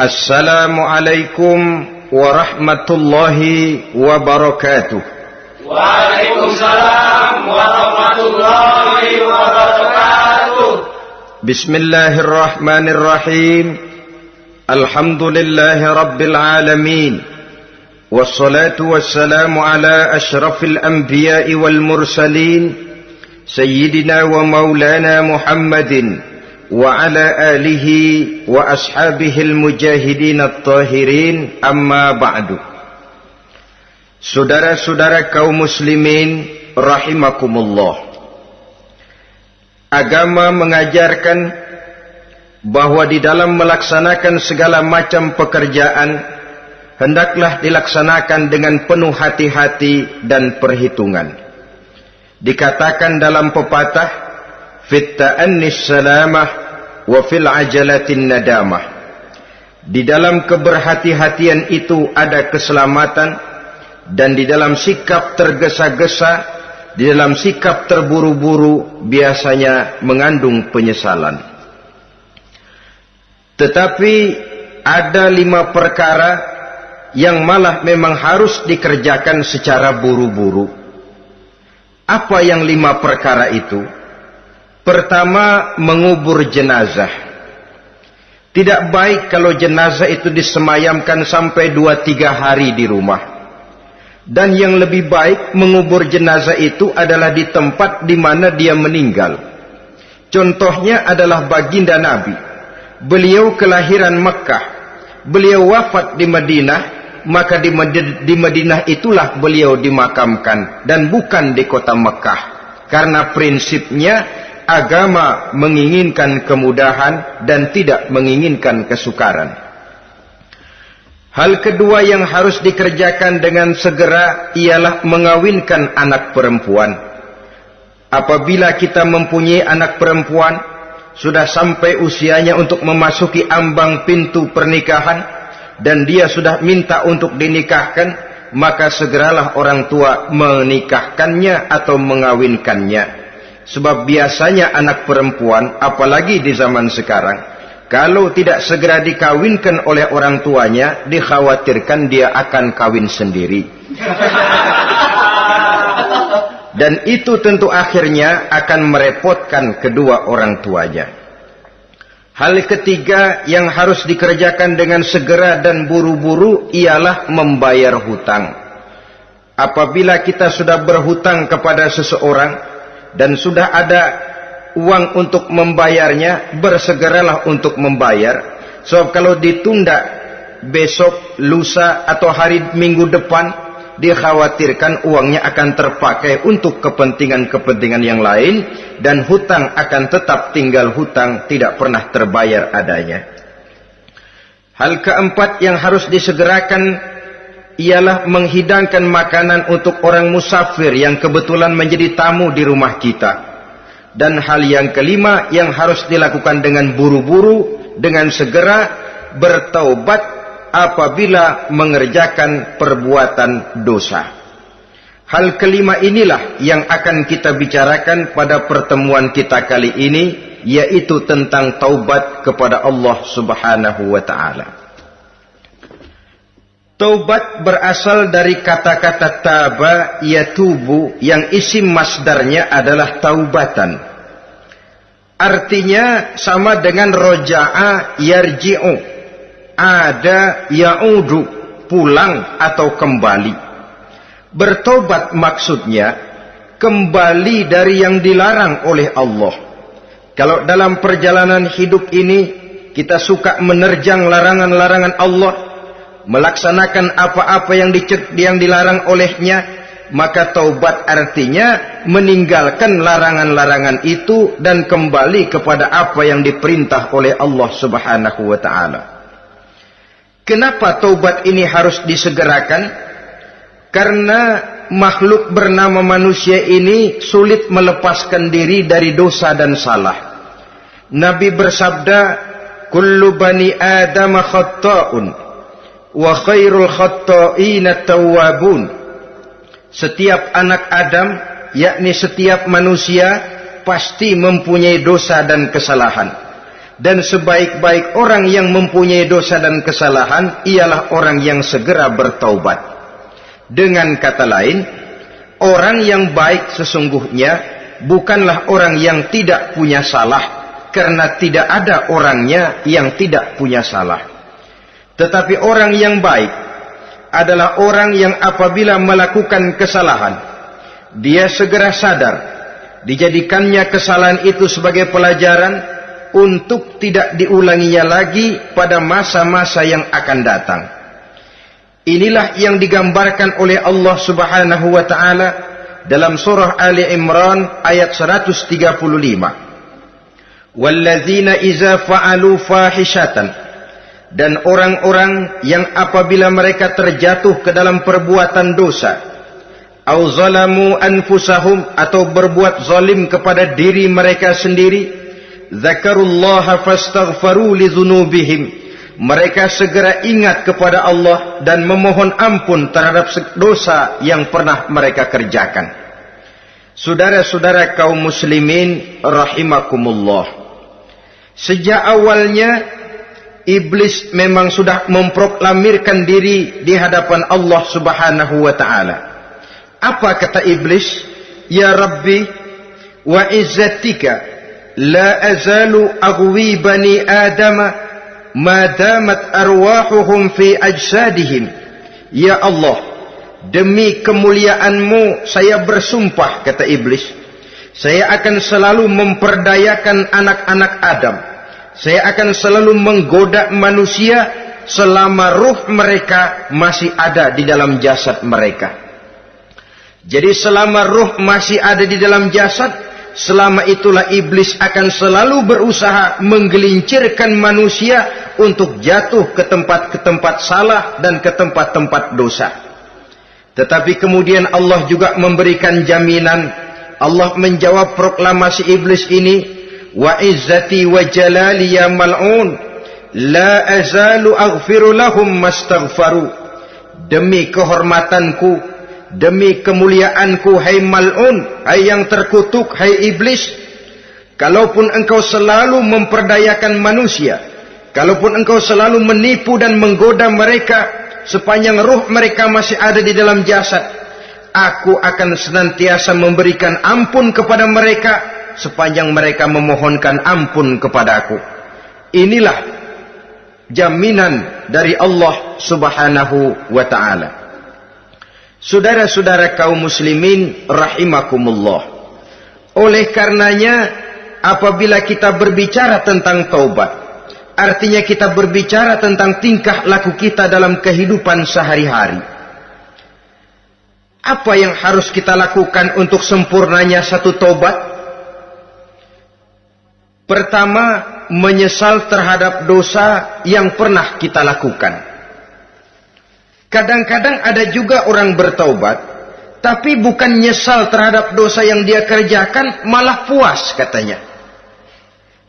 السلام عليكم ورحمة الله وبركاته. وعليكم السلام ورحمة الله وبركاته. بسم الله الرحمن الرحيم. الحمد لله رب العالمين. والصلاة والسلام على أشرف الأنبياء والمرسلين سيدنا ومولانا محمد وعلى آله وأصحابه المجاهدين الطاهرين أما بعد Saudara-saudara kaum muslimin rahimakumullah Agama mengajarkan bahwa di dalam melaksanakan segala macam pekerjaan hendaklah dilaksanakan dengan penuh hati-hati dan perhitungan. Dikatakan dalam pepatah fit ta'annis salamah wa fil ajalatin nadamah. Di dalam keberhati-hatian itu ada keselamatan dan di dalam sikap tergesa-gesa, di dalam sikap terburu-buru biasanya mengandung penyesalan. Tetapi ada lima perkara yang malah memang harus dikerjakan secara buru-buru. Apa yang lima perkara itu? Pertama, mengubur jenazah. Tidak baik kalau jenazah itu disemayamkan sampai dua tiga hari di rumah. Dan yang lebih baik mengubur jenazah itu adalah di tempat di mana dia meninggal. Contohnya adalah baginda Nabi. Beliau kelahiran Mekah. Beliau wafat di Madinah. Maka di Madinah itulah beliau dimakamkan. Dan bukan di kota Mekah. Karena prinsipnya agama menginginkan kemudahan dan tidak menginginkan kesukaran. Hal kedua yang harus dikerjakan dengan segera ialah mengawinkan anak perempuan. Apabila kita mempunyai anak perempuan, sudah sampai usianya untuk memasuki ambang pintu pernikahan, dan dia sudah minta untuk dinikahkan, maka segeralah orang tua menikahkannya atau mengawinkannya. Sebab biasanya anak perempuan, apalagi di zaman sekarang, kalau tidak segera dikawinkan oleh orang tuanya, dikhawatirkan dia akan kawin sendiri. Dan itu tentu akhirnya akan merepotkan kedua orang tuanya. Hal ketiga yang harus dikerjakan dengan segera dan buru-buru ialah membayar hutang. Apabila kita sudah berhutang kepada seseorang dan sudah ada uang untuk membayarnya, bersegeralah untuk membayar. Sebab kalau ditunda besok, lusa atau hari minggu depan, dikhawatirkan uangnya akan terpakai untuk kepentingan-kepentingan yang lain dan hutang akan tetap tinggal hutang tidak pernah terbayar adanya. Hal keempat yang harus disegerakan ialah menghidangkan makanan untuk orang musafir yang kebetulan menjadi tamu di rumah kita. Dan hal yang kelima yang harus dilakukan dengan buru-buru, dengan segera bertaubat apabila mengerjakan perbuatan dosa. Hal kelima inilah yang akan kita bicarakan pada pertemuan kita kali ini, yaitu tentang taubat kepada Allah subhanahu wa ta'ala. Taubat berasal dari kata-kata taba yatubu yang isim masdarnya adalah taubatan. Artinya sama dengan roja'a yarji'u. Ada ya'udu, pulang atau kembali. Bertobat maksudnya kembali dari yang dilarang oleh Allah. Kalau dalam perjalanan hidup ini kita suka menerjang larangan-larangan Allah, melaksanakan apa-apa yang dicet, yang dilarang olehnya maka taubat artinya meninggalkan larangan-larangan itu dan kembali kepada apa yang diperintah oleh Allah Subhanahu wa taala. Kenapa taubat ini harus disegerakan? Karena makhluk bernama manusia ini sulit melepaskan diri dari dosa dan salah. Nabi bersabda, "Kullu bani Adam khata'un." Wa khairul khatta'ina tawwabun setiap anak Adam yakni setiap manusia pasti mempunyai dosa dan kesalahan Dan sebaik-baik orang yang mempunyai dosa dan kesalahan ialah orang yang segera bertaubat. Dengan kata lain, orang yang baik sesungguhnya bukanlah orang yang tidak punya salah karena tidak ada orangnya yang tidak punya salah. Tetapi orang yang baik adalah orang yang apabila melakukan kesalahan, dia segera sadar, dijadikannya kesalahan itu sebagai pelajaran, untuk tidak diulanginya lagi pada masa-masa yang akan datang. Inilah yang digambarkan oleh Allah Subhanahu wa taala dalam surah Ali Imran ayat 135. Walladzina iza fa'alu fahishatan dan orang-orang yang apabila mereka terjatuh ke dalam perbuatan dosa au zalamu anfusahum atau berbuat zalim kepada diri mereka sendiri Zakarullaha li dzunubihim. Mereka segera ingat kepada Allah dan memohon ampun terhadap dosa yang pernah mereka kerjakan. Saudara-saudara kaum muslimin rahimakumullah. Sejak awalnya iblis memang sudah memproklamirkan diri di hadapan Allah Subhanahu wa taala. Apa kata iblis? Ya Rabbi wa izzatika la azalu aghwi bani Adam ma damat arwahuhum fi ajsadihim. Ya Allah, demi kemuliaanmu saya bersumpah kata iblis. Saya akan selalu memperdayakan anak-anak Adam saya akan selalu menggoda manusia Selama ruh mereka masih ada di dalam jasad mereka Jadi selama ruh masih ada di dalam jasad Selama itulah iblis akan selalu berusaha menggelincirkan manusia untuk jatuh ke tempat-ke tempat salah dan ke tempat-tempat dosa. Tetapi kemudian Allah juga memberikan jaminan. Allah menjawab proklamasi iblis ini. Wa izzati wa jalali ya mal'un. La azalu aghfiru lahum mastaghfaru. Demi kehormatanku Demi kemuliaanku hai mal'un, hai yang terkutuk, hai iblis. Kalaupun engkau selalu memperdayakan manusia, kalaupun engkau selalu menipu dan menggoda mereka, sepanjang ruh mereka masih ada di dalam jasad, aku akan senantiasa memberikan ampun kepada mereka, sepanjang mereka memohonkan ampun kepada aku. Inilah jaminan dari Allah subhanahu wa ta'ala. Saudara-saudara kaum muslimin rahimakumullah. Oleh karenanya apabila kita berbicara tentang taubat, artinya kita berbicara tentang tingkah laku kita dalam kehidupan sehari-hari. Apa yang harus kita lakukan untuk sempurnanya satu taubat? Pertama, menyesal terhadap dosa yang pernah kita lakukan. Kadang-kadang ada juga orang bertaubat, tapi bukan nyesal terhadap dosa yang dia kerjakan, malah puas katanya.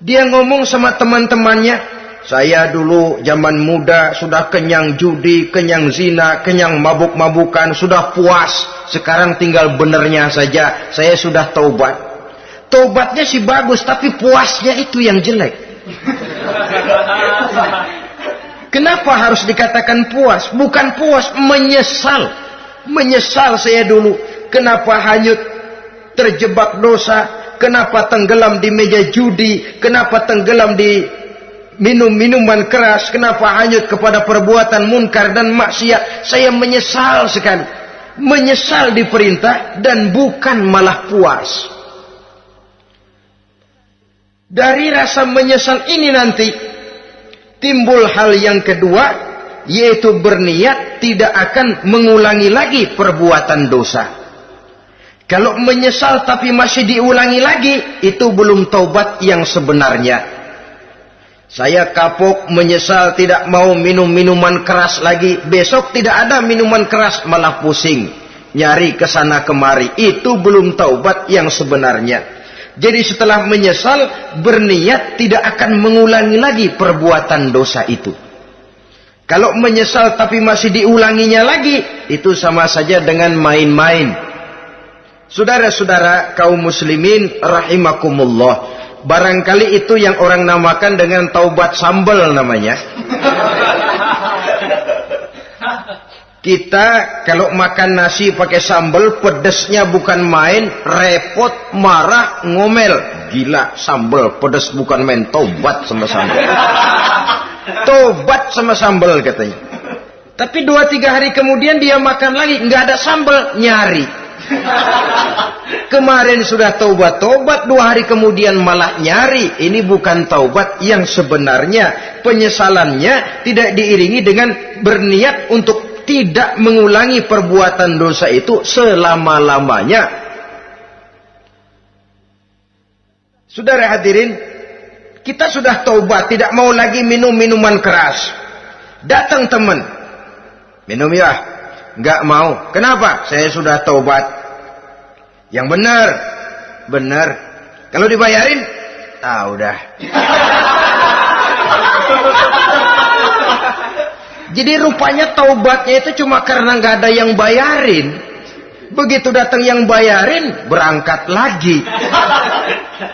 Dia ngomong sama teman-temannya, saya dulu zaman muda sudah kenyang judi, kenyang zina, kenyang mabuk-mabukan, sudah puas. Sekarang tinggal benernya saja, saya sudah taubat. Taubatnya sih bagus, tapi puasnya itu yang jelek. Kenapa harus dikatakan puas? Bukan puas, menyesal. Menyesal saya dulu. Kenapa hanyut terjebak dosa? Kenapa tenggelam di meja judi? Kenapa tenggelam di minum minuman keras? Kenapa hanyut kepada perbuatan munkar dan maksiat? Saya menyesal sekali. Menyesal diperintah dan bukan malah puas. Dari rasa menyesal ini nanti timbul hal yang kedua yaitu berniat tidak akan mengulangi lagi perbuatan dosa. Kalau menyesal tapi masih diulangi lagi, itu belum taubat yang sebenarnya. Saya kapok menyesal tidak mau minum minuman keras lagi. Besok tidak ada minuman keras malah pusing. Nyari ke sana kemari. Itu belum taubat yang sebenarnya. Jadi setelah menyesal, berniat tidak akan mengulangi lagi perbuatan dosa itu. Kalau menyesal tapi masih diulanginya lagi, itu sama saja dengan main-main. Saudara-saudara kaum muslimin rahimakumullah. Barangkali itu yang orang namakan dengan taubat sambal namanya. Kita kalau makan nasi pakai sambal pedesnya bukan main, repot, marah, ngomel. Gila, sambal pedes bukan main, tobat sama sambal. tobat sama sambal katanya. Tapi dua tiga hari kemudian dia makan lagi, nggak ada sambal, nyari. Kemarin sudah taubat-taubat, dua hari kemudian malah nyari. Ini bukan taubat yang sebenarnya penyesalannya tidak diiringi dengan berniat untuk tidak mengulangi perbuatan dosa itu selama-lamanya. Saudara hadirin, kita sudah taubat, tidak mau lagi minum minuman keras. Datang teman, minum ya, nggak mau. Kenapa? Saya sudah taubat. Yang benar, benar. Kalau dibayarin, ah udah. Jadi rupanya taubatnya itu cuma karena nggak ada yang bayarin. Begitu datang yang bayarin, berangkat lagi.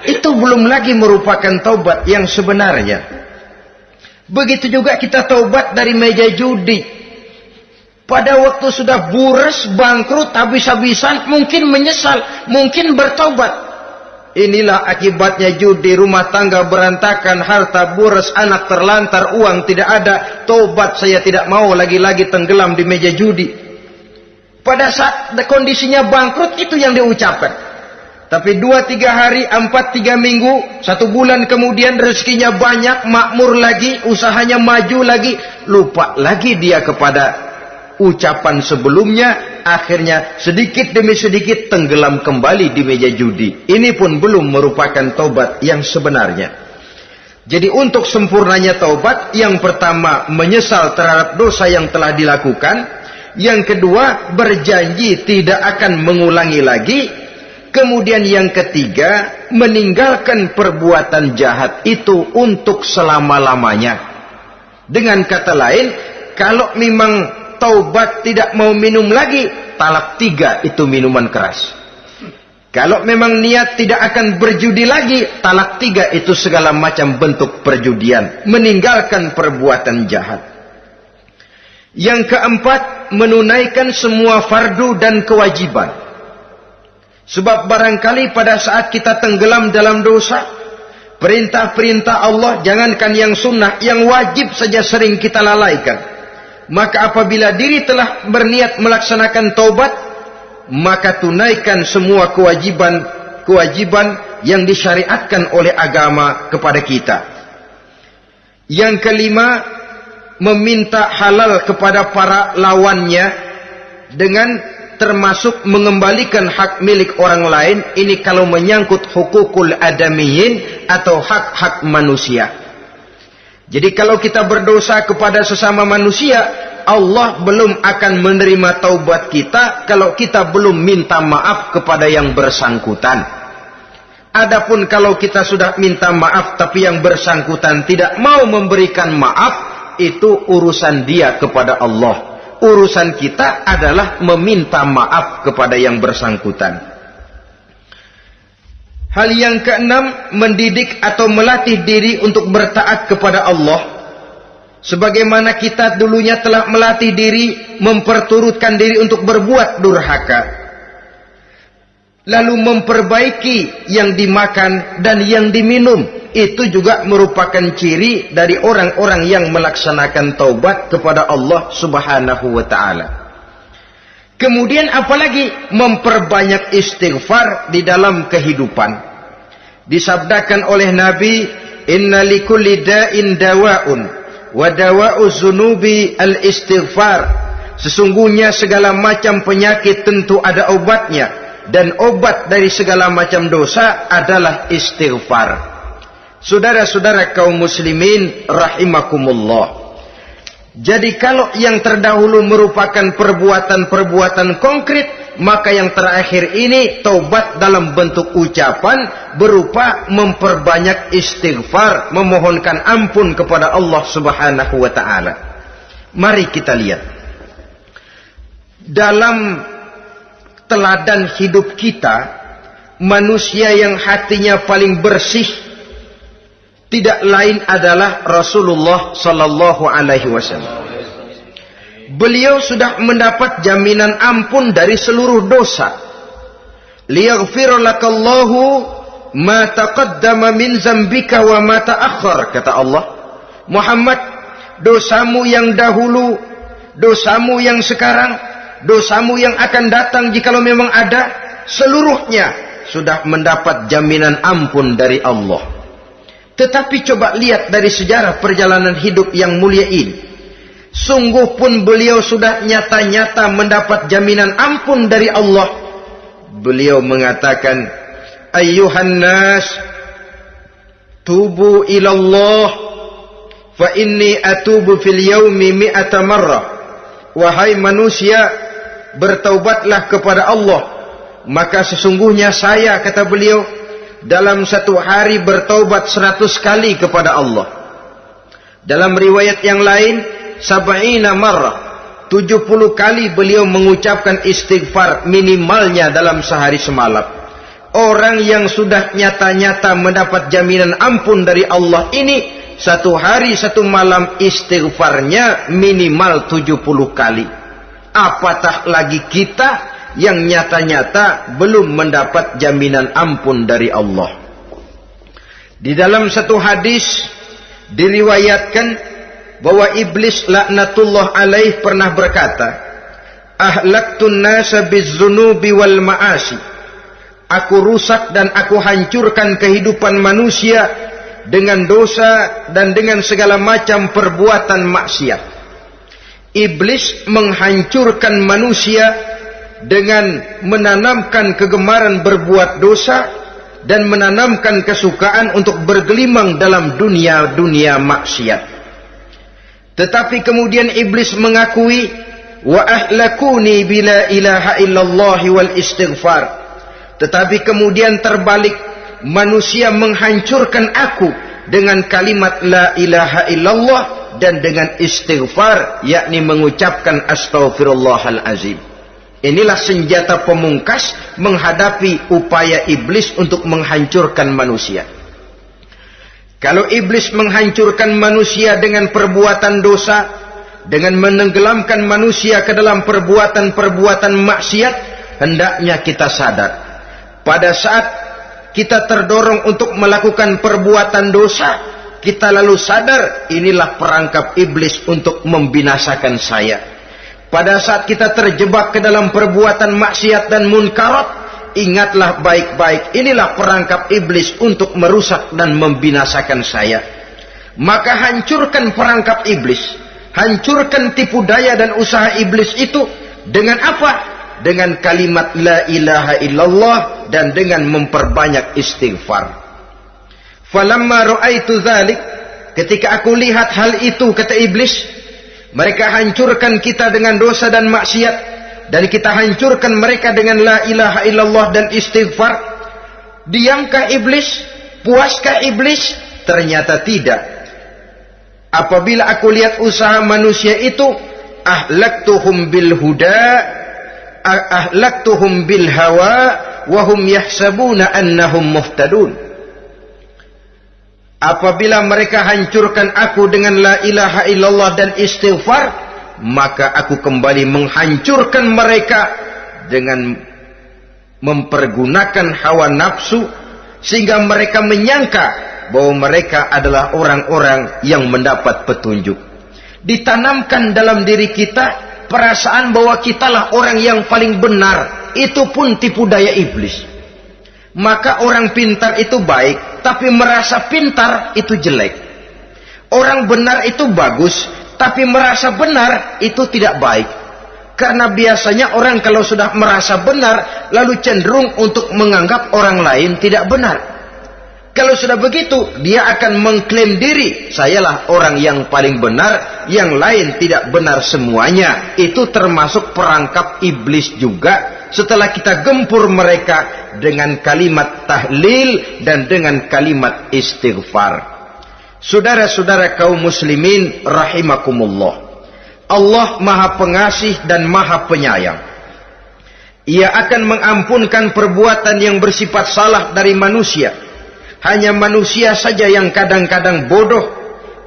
Itu belum lagi merupakan taubat yang sebenarnya. Begitu juga kita taubat dari meja judi. Pada waktu sudah buras, bangkrut, habis-habisan, mungkin menyesal, mungkin bertaubat. Inilah akibatnya judi, rumah tangga berantakan, harta boros, anak terlantar, uang tidak ada. Tobat saya tidak mau lagi-lagi tenggelam di meja judi. Pada saat kondisinya bangkrut itu yang diucapkan. Tapi dua tiga hari, empat tiga minggu, satu bulan kemudian rezekinya banyak, makmur lagi, usahanya maju lagi, lupa lagi dia kepada ucapan sebelumnya akhirnya sedikit demi sedikit tenggelam kembali di meja judi. Ini pun belum merupakan taubat yang sebenarnya. Jadi untuk sempurnanya taubat, yang pertama menyesal terhadap dosa yang telah dilakukan, yang kedua berjanji tidak akan mengulangi lagi, kemudian yang ketiga meninggalkan perbuatan jahat itu untuk selama-lamanya. Dengan kata lain, kalau memang taubat tidak mau minum lagi, talak tiga itu minuman keras. Kalau memang niat tidak akan berjudi lagi, talak tiga itu segala macam bentuk perjudian. Meninggalkan perbuatan jahat. Yang keempat, menunaikan semua fardu dan kewajiban. Sebab barangkali pada saat kita tenggelam dalam dosa, perintah-perintah Allah, jangankan yang sunnah, yang wajib saja sering kita lalaikan maka apabila diri telah berniat melaksanakan taubat maka tunaikan semua kewajiban-kewajiban yang disyariatkan oleh agama kepada kita. Yang kelima, meminta halal kepada para lawannya dengan termasuk mengembalikan hak milik orang lain ini kalau menyangkut hukukul adamiyin atau hak-hak manusia. Jadi kalau kita berdosa kepada sesama manusia, Allah belum akan menerima taubat kita kalau kita belum minta maaf kepada yang bersangkutan. Adapun kalau kita sudah minta maaf tapi yang bersangkutan tidak mau memberikan maaf, itu urusan dia kepada Allah. Urusan kita adalah meminta maaf kepada yang bersangkutan. Hal yang keenam, mendidik atau melatih diri untuk bertaat kepada Allah. Sebagaimana kita dulunya telah melatih diri, memperturutkan diri untuk berbuat durhaka. Lalu memperbaiki yang dimakan dan yang diminum. Itu juga merupakan ciri dari orang-orang yang melaksanakan taubat kepada Allah subhanahu wa ta'ala. Kemudian apalagi memperbanyak istighfar di dalam kehidupan. Disabdakan oleh Nabi, "Inna likulli da'in dawa'un wa dawa'u zunubi al-istighfar." Sesungguhnya segala macam penyakit tentu ada obatnya dan obat dari segala macam dosa adalah istighfar. Saudara-saudara kaum muslimin rahimakumullah. Jadi kalau yang terdahulu merupakan perbuatan-perbuatan konkret, maka yang terakhir ini taubat dalam bentuk ucapan berupa memperbanyak istighfar, memohonkan ampun kepada Allah Subhanahu wa taala. Mari kita lihat. Dalam teladan hidup kita, manusia yang hatinya paling bersih tidak lain adalah Rasulullah sallallahu alaihi wasallam. Beliau sudah mendapat jaminan ampun dari seluruh dosa. Liyaghfir lakallahu ma taqaddama min zambika wa ma ta'akhkhar kata Allah. Muhammad, dosamu yang dahulu, dosamu yang sekarang, dosamu yang akan datang jikalau memang ada, seluruhnya sudah mendapat jaminan ampun dari Allah. Tetapi coba lihat dari sejarah perjalanan hidup yang mulia ini. Sungguh pun beliau sudah nyata-nyata mendapat jaminan ampun dari Allah. Beliau mengatakan, Ayuhan nas, tubu ilallah, fa inni atubu fil yaumi mi'ata marrah. Wahai manusia, bertaubatlah kepada Allah. Maka sesungguhnya saya, kata beliau, dalam satu hari bertaubat seratus kali kepada Allah. Dalam riwayat yang lain, sab'ina tujuh puluh kali beliau mengucapkan istighfar minimalnya dalam sehari semalam. Orang yang sudah nyata-nyata mendapat jaminan ampun dari Allah ini, satu hari satu malam istighfarnya minimal tujuh puluh kali. Apatah lagi kita yang nyata-nyata belum mendapat jaminan ampun dari Allah. Di dalam satu hadis diriwayatkan bahwa iblis laknatullah alaih pernah berkata, "Ahlaktun nasa bizzunubi wal ma'asi." Aku rusak dan aku hancurkan kehidupan manusia dengan dosa dan dengan segala macam perbuatan maksiat. Iblis menghancurkan manusia dengan menanamkan kegemaran berbuat dosa dan menanamkan kesukaan untuk bergelimang dalam dunia-dunia maksiat. Tetapi kemudian iblis mengakui wa ahlakuni bila ilaha illallah wal istighfar. Tetapi kemudian terbalik manusia menghancurkan aku dengan kalimat la ilaha illallah dan dengan istighfar yakni mengucapkan astaghfirullahal azim. Inilah senjata pemungkas menghadapi upaya iblis untuk menghancurkan manusia. Kalau iblis menghancurkan manusia dengan perbuatan dosa, dengan menenggelamkan manusia ke dalam perbuatan-perbuatan maksiat, hendaknya kita sadar. Pada saat kita terdorong untuk melakukan perbuatan dosa, kita lalu sadar inilah perangkap iblis untuk membinasakan saya pada saat kita terjebak ke dalam perbuatan maksiat dan munkarat, ingatlah baik-baik inilah perangkap iblis untuk merusak dan membinasakan saya. Maka hancurkan perangkap iblis, hancurkan tipu daya dan usaha iblis itu dengan apa? Dengan kalimat la ilaha illallah dan dengan memperbanyak istighfar. Falamma ra'aitu dzalik, ketika aku lihat hal itu kata iblis, mereka hancurkan kita dengan dosa dan maksiat. Dan kita hancurkan mereka dengan la ilaha illallah dan istighfar. Diamkah iblis? Puaskah iblis? Ternyata tidak. Apabila aku lihat usaha manusia itu. Ahlaktuhum bil huda. Ahlaktuhum bil hawa. Wahum yahsabuna annahum muhtadun. Apabila mereka hancurkan aku dengan la ilaha illallah dan istighfar, maka aku kembali menghancurkan mereka dengan mempergunakan hawa nafsu sehingga mereka menyangka bahwa mereka adalah orang-orang yang mendapat petunjuk. Ditanamkan dalam diri kita perasaan bahwa kitalah orang yang paling benar, itu pun tipu daya iblis. Maka orang pintar itu baik, tapi merasa pintar itu jelek. Orang benar itu bagus, tapi merasa benar itu tidak baik. Karena biasanya orang kalau sudah merasa benar, lalu cenderung untuk menganggap orang lain tidak benar. Kalau sudah begitu, dia akan mengklaim diri, sayalah orang yang paling benar, yang lain tidak benar semuanya. Itu termasuk perangkap iblis juga setelah kita gempur mereka dengan kalimat tahlil dan dengan kalimat istighfar. Saudara-saudara kaum muslimin rahimakumullah. Allah Maha Pengasih dan Maha Penyayang. Ia akan mengampunkan perbuatan yang bersifat salah dari manusia Hanya manusia saja yang kadang-kadang bodoh,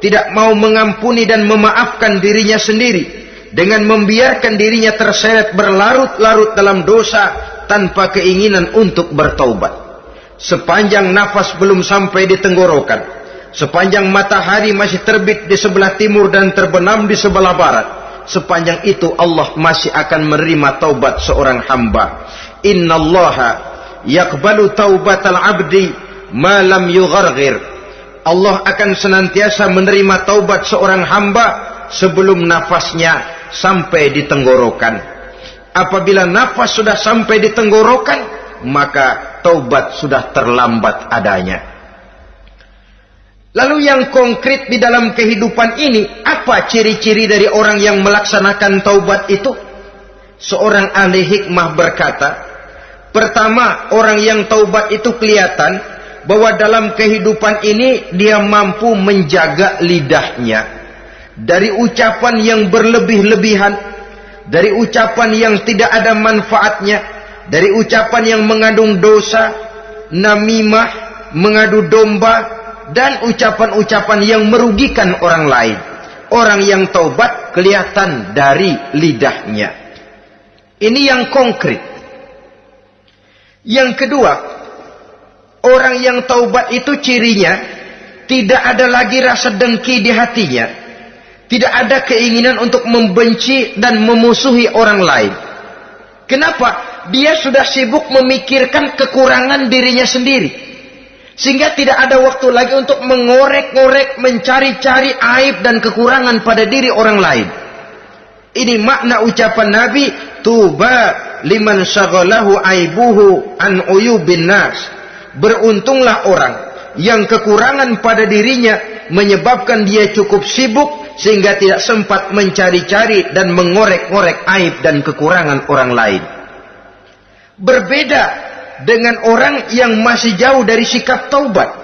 tidak mau mengampuni dan memaafkan dirinya sendiri dengan membiarkan dirinya terseret berlarut-larut dalam dosa tanpa keinginan untuk bertaubat. Sepanjang nafas belum sampai di tenggorokan, sepanjang matahari masih terbit di sebelah timur dan terbenam di sebelah barat, sepanjang itu Allah masih akan menerima taubat seorang hamba. Inna Allah yakbalu taubatal abdi malam yughargir. Allah akan senantiasa menerima taubat seorang hamba sebelum nafasnya sampai di tenggorokan. Apabila nafas sudah sampai di tenggorokan, maka taubat sudah terlambat adanya. Lalu yang konkret di dalam kehidupan ini, apa ciri-ciri dari orang yang melaksanakan taubat itu? Seorang ahli hikmah berkata, pertama orang yang taubat itu kelihatan bahwa dalam kehidupan ini dia mampu menjaga lidahnya dari ucapan yang berlebih-lebihan, dari ucapan yang tidak ada manfaatnya, dari ucapan yang mengandung dosa, namimah, mengadu domba, dan ucapan-ucapan yang merugikan orang lain. Orang yang taubat kelihatan dari lidahnya. Ini yang konkret. Yang kedua, orang yang taubat itu cirinya tidak ada lagi rasa dengki di hatinya tidak ada keinginan untuk membenci dan memusuhi orang lain. Kenapa? Dia sudah sibuk memikirkan kekurangan dirinya sendiri. Sehingga tidak ada waktu lagi untuk mengorek-ngorek, mencari-cari aib dan kekurangan pada diri orang lain. Ini makna ucapan Nabi, Tuba liman syaghalahu aibuhu an uyubin nas. Beruntunglah orang yang kekurangan pada dirinya menyebabkan dia cukup sibuk sehingga tidak sempat mencari-cari dan mengorek-ngorek aib dan kekurangan orang lain. Berbeda dengan orang yang masih jauh dari sikap taubat.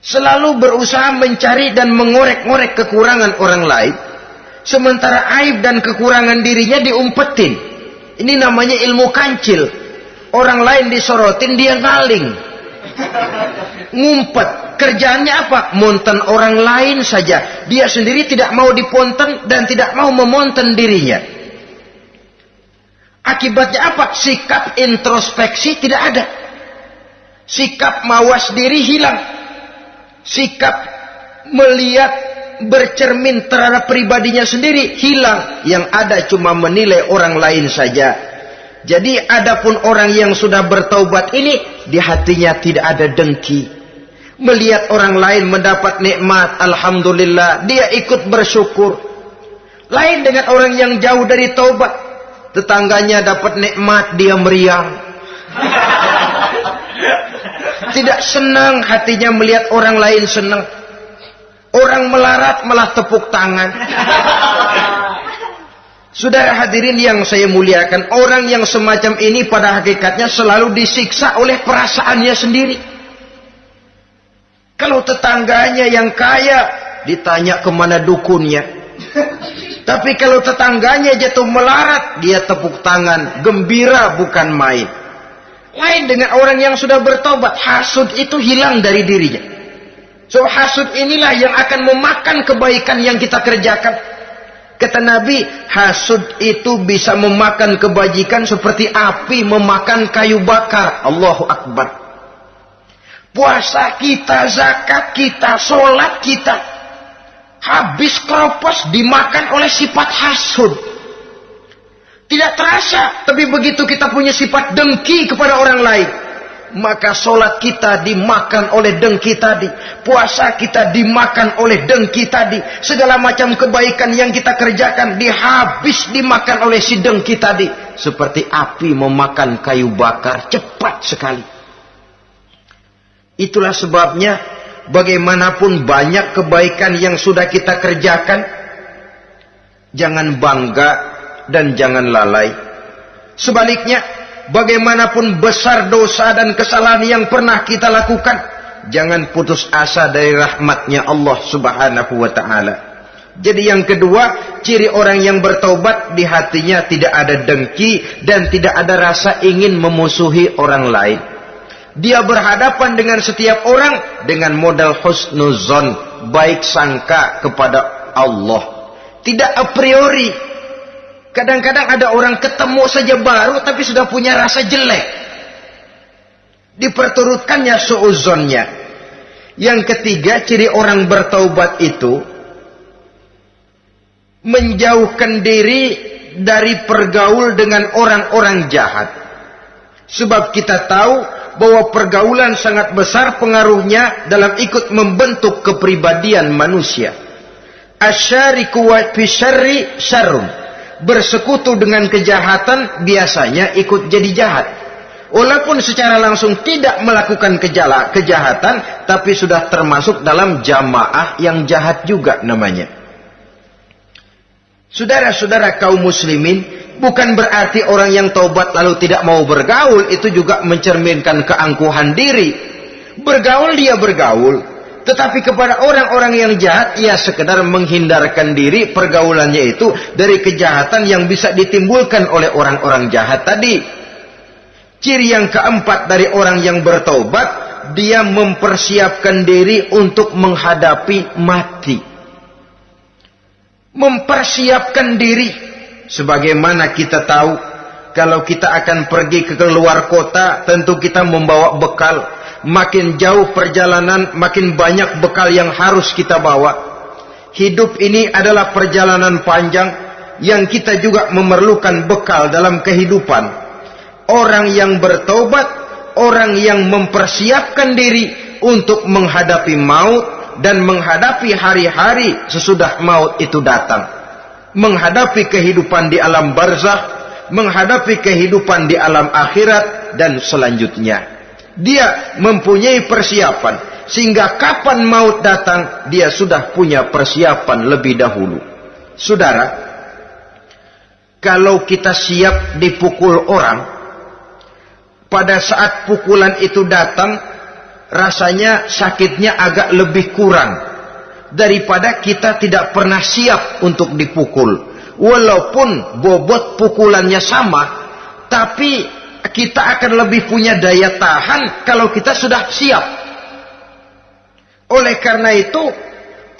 Selalu berusaha mencari dan mengorek-ngorek kekurangan orang lain. Sementara aib dan kekurangan dirinya diumpetin. Ini namanya ilmu kancil. Orang lain disorotin, dia ngaling. Ngumpet kerjaannya apa? Monten orang lain saja. Dia sendiri tidak mau diponten dan tidak mau memonten dirinya. Akibatnya apa? Sikap introspeksi tidak ada. Sikap mawas diri hilang. Sikap melihat bercermin terhadap pribadinya sendiri hilang. Yang ada cuma menilai orang lain saja. Jadi adapun orang yang sudah bertaubat ini di hatinya tidak ada dengki, Melihat orang lain mendapat nikmat, alhamdulillah, dia ikut bersyukur. Lain dengan orang yang jauh dari taubat. Tetangganya dapat nikmat, dia meriang. Tidak senang hatinya melihat orang lain senang. Orang melarat malah tepuk tangan. Saudara hadirin yang saya muliakan, orang yang semacam ini pada hakikatnya selalu disiksa oleh perasaannya sendiri. Kalau tetangganya yang kaya, ditanya ke mana dukunnya. Tapi kalau tetangganya jatuh melarat, dia tepuk tangan, gembira bukan main. Lain dengan orang yang sudah bertobat, hasud itu hilang dari dirinya. So hasud inilah yang akan memakan kebaikan yang kita kerjakan. Kata Nabi, hasud itu bisa memakan kebajikan seperti api memakan kayu bakar. Allahu Akbar puasa kita, zakat kita, sholat kita, habis keropos dimakan oleh sifat hasud. Tidak terasa, tapi begitu kita punya sifat dengki kepada orang lain, maka sholat kita dimakan oleh dengki tadi, puasa kita dimakan oleh dengki tadi, segala macam kebaikan yang kita kerjakan dihabis dimakan oleh si dengki tadi, seperti api memakan kayu bakar cepat sekali. Itulah sebabnya bagaimanapun banyak kebaikan yang sudah kita kerjakan, jangan bangga dan jangan lalai. Sebaliknya, bagaimanapun besar dosa dan kesalahan yang pernah kita lakukan, jangan putus asa dari rahmatnya Allah subhanahu wa ta'ala. Jadi yang kedua, ciri orang yang bertobat di hatinya tidak ada dengki dan tidak ada rasa ingin memusuhi orang lain. Dia berhadapan dengan setiap orang dengan modal husnuzon, baik sangka kepada Allah. Tidak a priori. Kadang-kadang ada orang ketemu saja baru tapi sudah punya rasa jelek. Diperturutkannya suuzonnya. Yang ketiga, ciri orang bertaubat itu menjauhkan diri dari pergaul dengan orang-orang jahat. Sebab kita tahu bahwa pergaulan sangat besar pengaruhnya dalam ikut membentuk kepribadian manusia. Asyariku wa fisyarri syarrun. Bersekutu dengan kejahatan biasanya ikut jadi jahat. Walaupun secara langsung tidak melakukan kejala, kejahatan, tapi sudah termasuk dalam jamaah yang jahat juga namanya. Saudara-saudara kaum muslimin, bukan berarti orang yang taubat lalu tidak mau bergaul itu juga mencerminkan keangkuhan diri. Bergaul dia bergaul, tetapi kepada orang-orang yang jahat ia sekedar menghindarkan diri pergaulannya itu dari kejahatan yang bisa ditimbulkan oleh orang-orang jahat tadi. Ciri yang keempat dari orang yang bertaubat, dia mempersiapkan diri untuk menghadapi mati. Mempersiapkan diri. Sebagaimana kita tahu kalau kita akan pergi ke luar kota tentu kita membawa bekal makin jauh perjalanan makin banyak bekal yang harus kita bawa hidup ini adalah perjalanan panjang yang kita juga memerlukan bekal dalam kehidupan orang yang bertobat orang yang mempersiapkan diri untuk menghadapi maut dan menghadapi hari-hari sesudah maut itu datang. Menghadapi kehidupan di alam barzah, menghadapi kehidupan di alam akhirat dan selanjutnya. Dia mempunyai persiapan sehingga kapan maut datang dia sudah punya persiapan lebih dahulu. Saudara, kalau kita siap dipukul orang, pada saat pukulan itu datang, rasanya sakitnya agak lebih kurang daripada kita tidak pernah siap untuk dipukul. Walaupun bobot pukulannya sama, tapi kita akan lebih punya daya tahan kalau kita sudah siap. Oleh karena itu,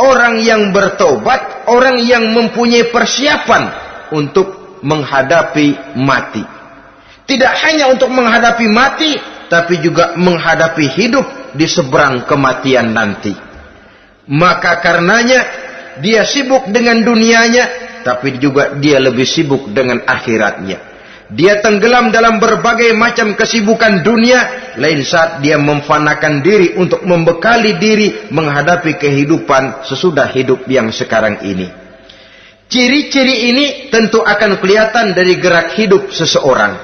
orang yang bertobat, orang yang mempunyai persiapan untuk menghadapi mati. Tidak hanya untuk menghadapi mati, tapi juga menghadapi hidup di seberang kematian nanti. Maka karenanya dia sibuk dengan dunianya, tapi juga dia lebih sibuk dengan akhiratnya. Dia tenggelam dalam berbagai macam kesibukan dunia, lain saat dia memfanakan diri untuk membekali diri menghadapi kehidupan sesudah hidup yang sekarang ini. Ciri-ciri ini tentu akan kelihatan dari gerak hidup seseorang.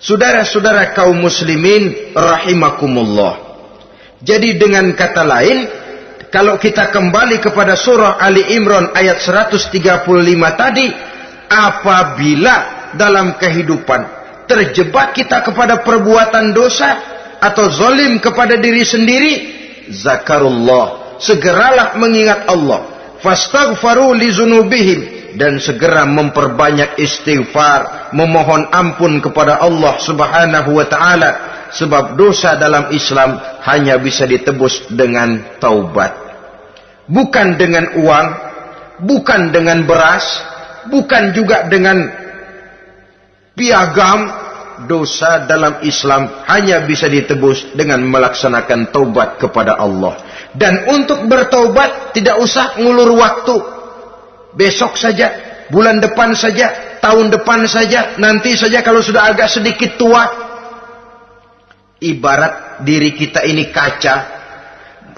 Saudara-saudara kaum muslimin rahimakumullah. Jadi dengan kata lain, kalau kita kembali kepada surah Ali Imran ayat 135 tadi, apabila dalam kehidupan terjebak kita kepada perbuatan dosa atau zalim kepada diri sendiri, zakarullah, segeralah mengingat Allah. Fastaghfaru li zunubihim dan segera memperbanyak istighfar, memohon ampun kepada Allah Subhanahu wa taala sebab dosa dalam Islam hanya bisa ditebus dengan taubat. Bukan dengan uang, bukan dengan beras, bukan juga dengan piagam. Dosa dalam Islam hanya bisa ditebus dengan melaksanakan taubat kepada Allah. Dan untuk bertaubat tidak usah ngulur waktu besok saja, bulan depan saja, tahun depan saja, nanti saja kalau sudah agak sedikit tua. Ibarat diri kita ini kaca,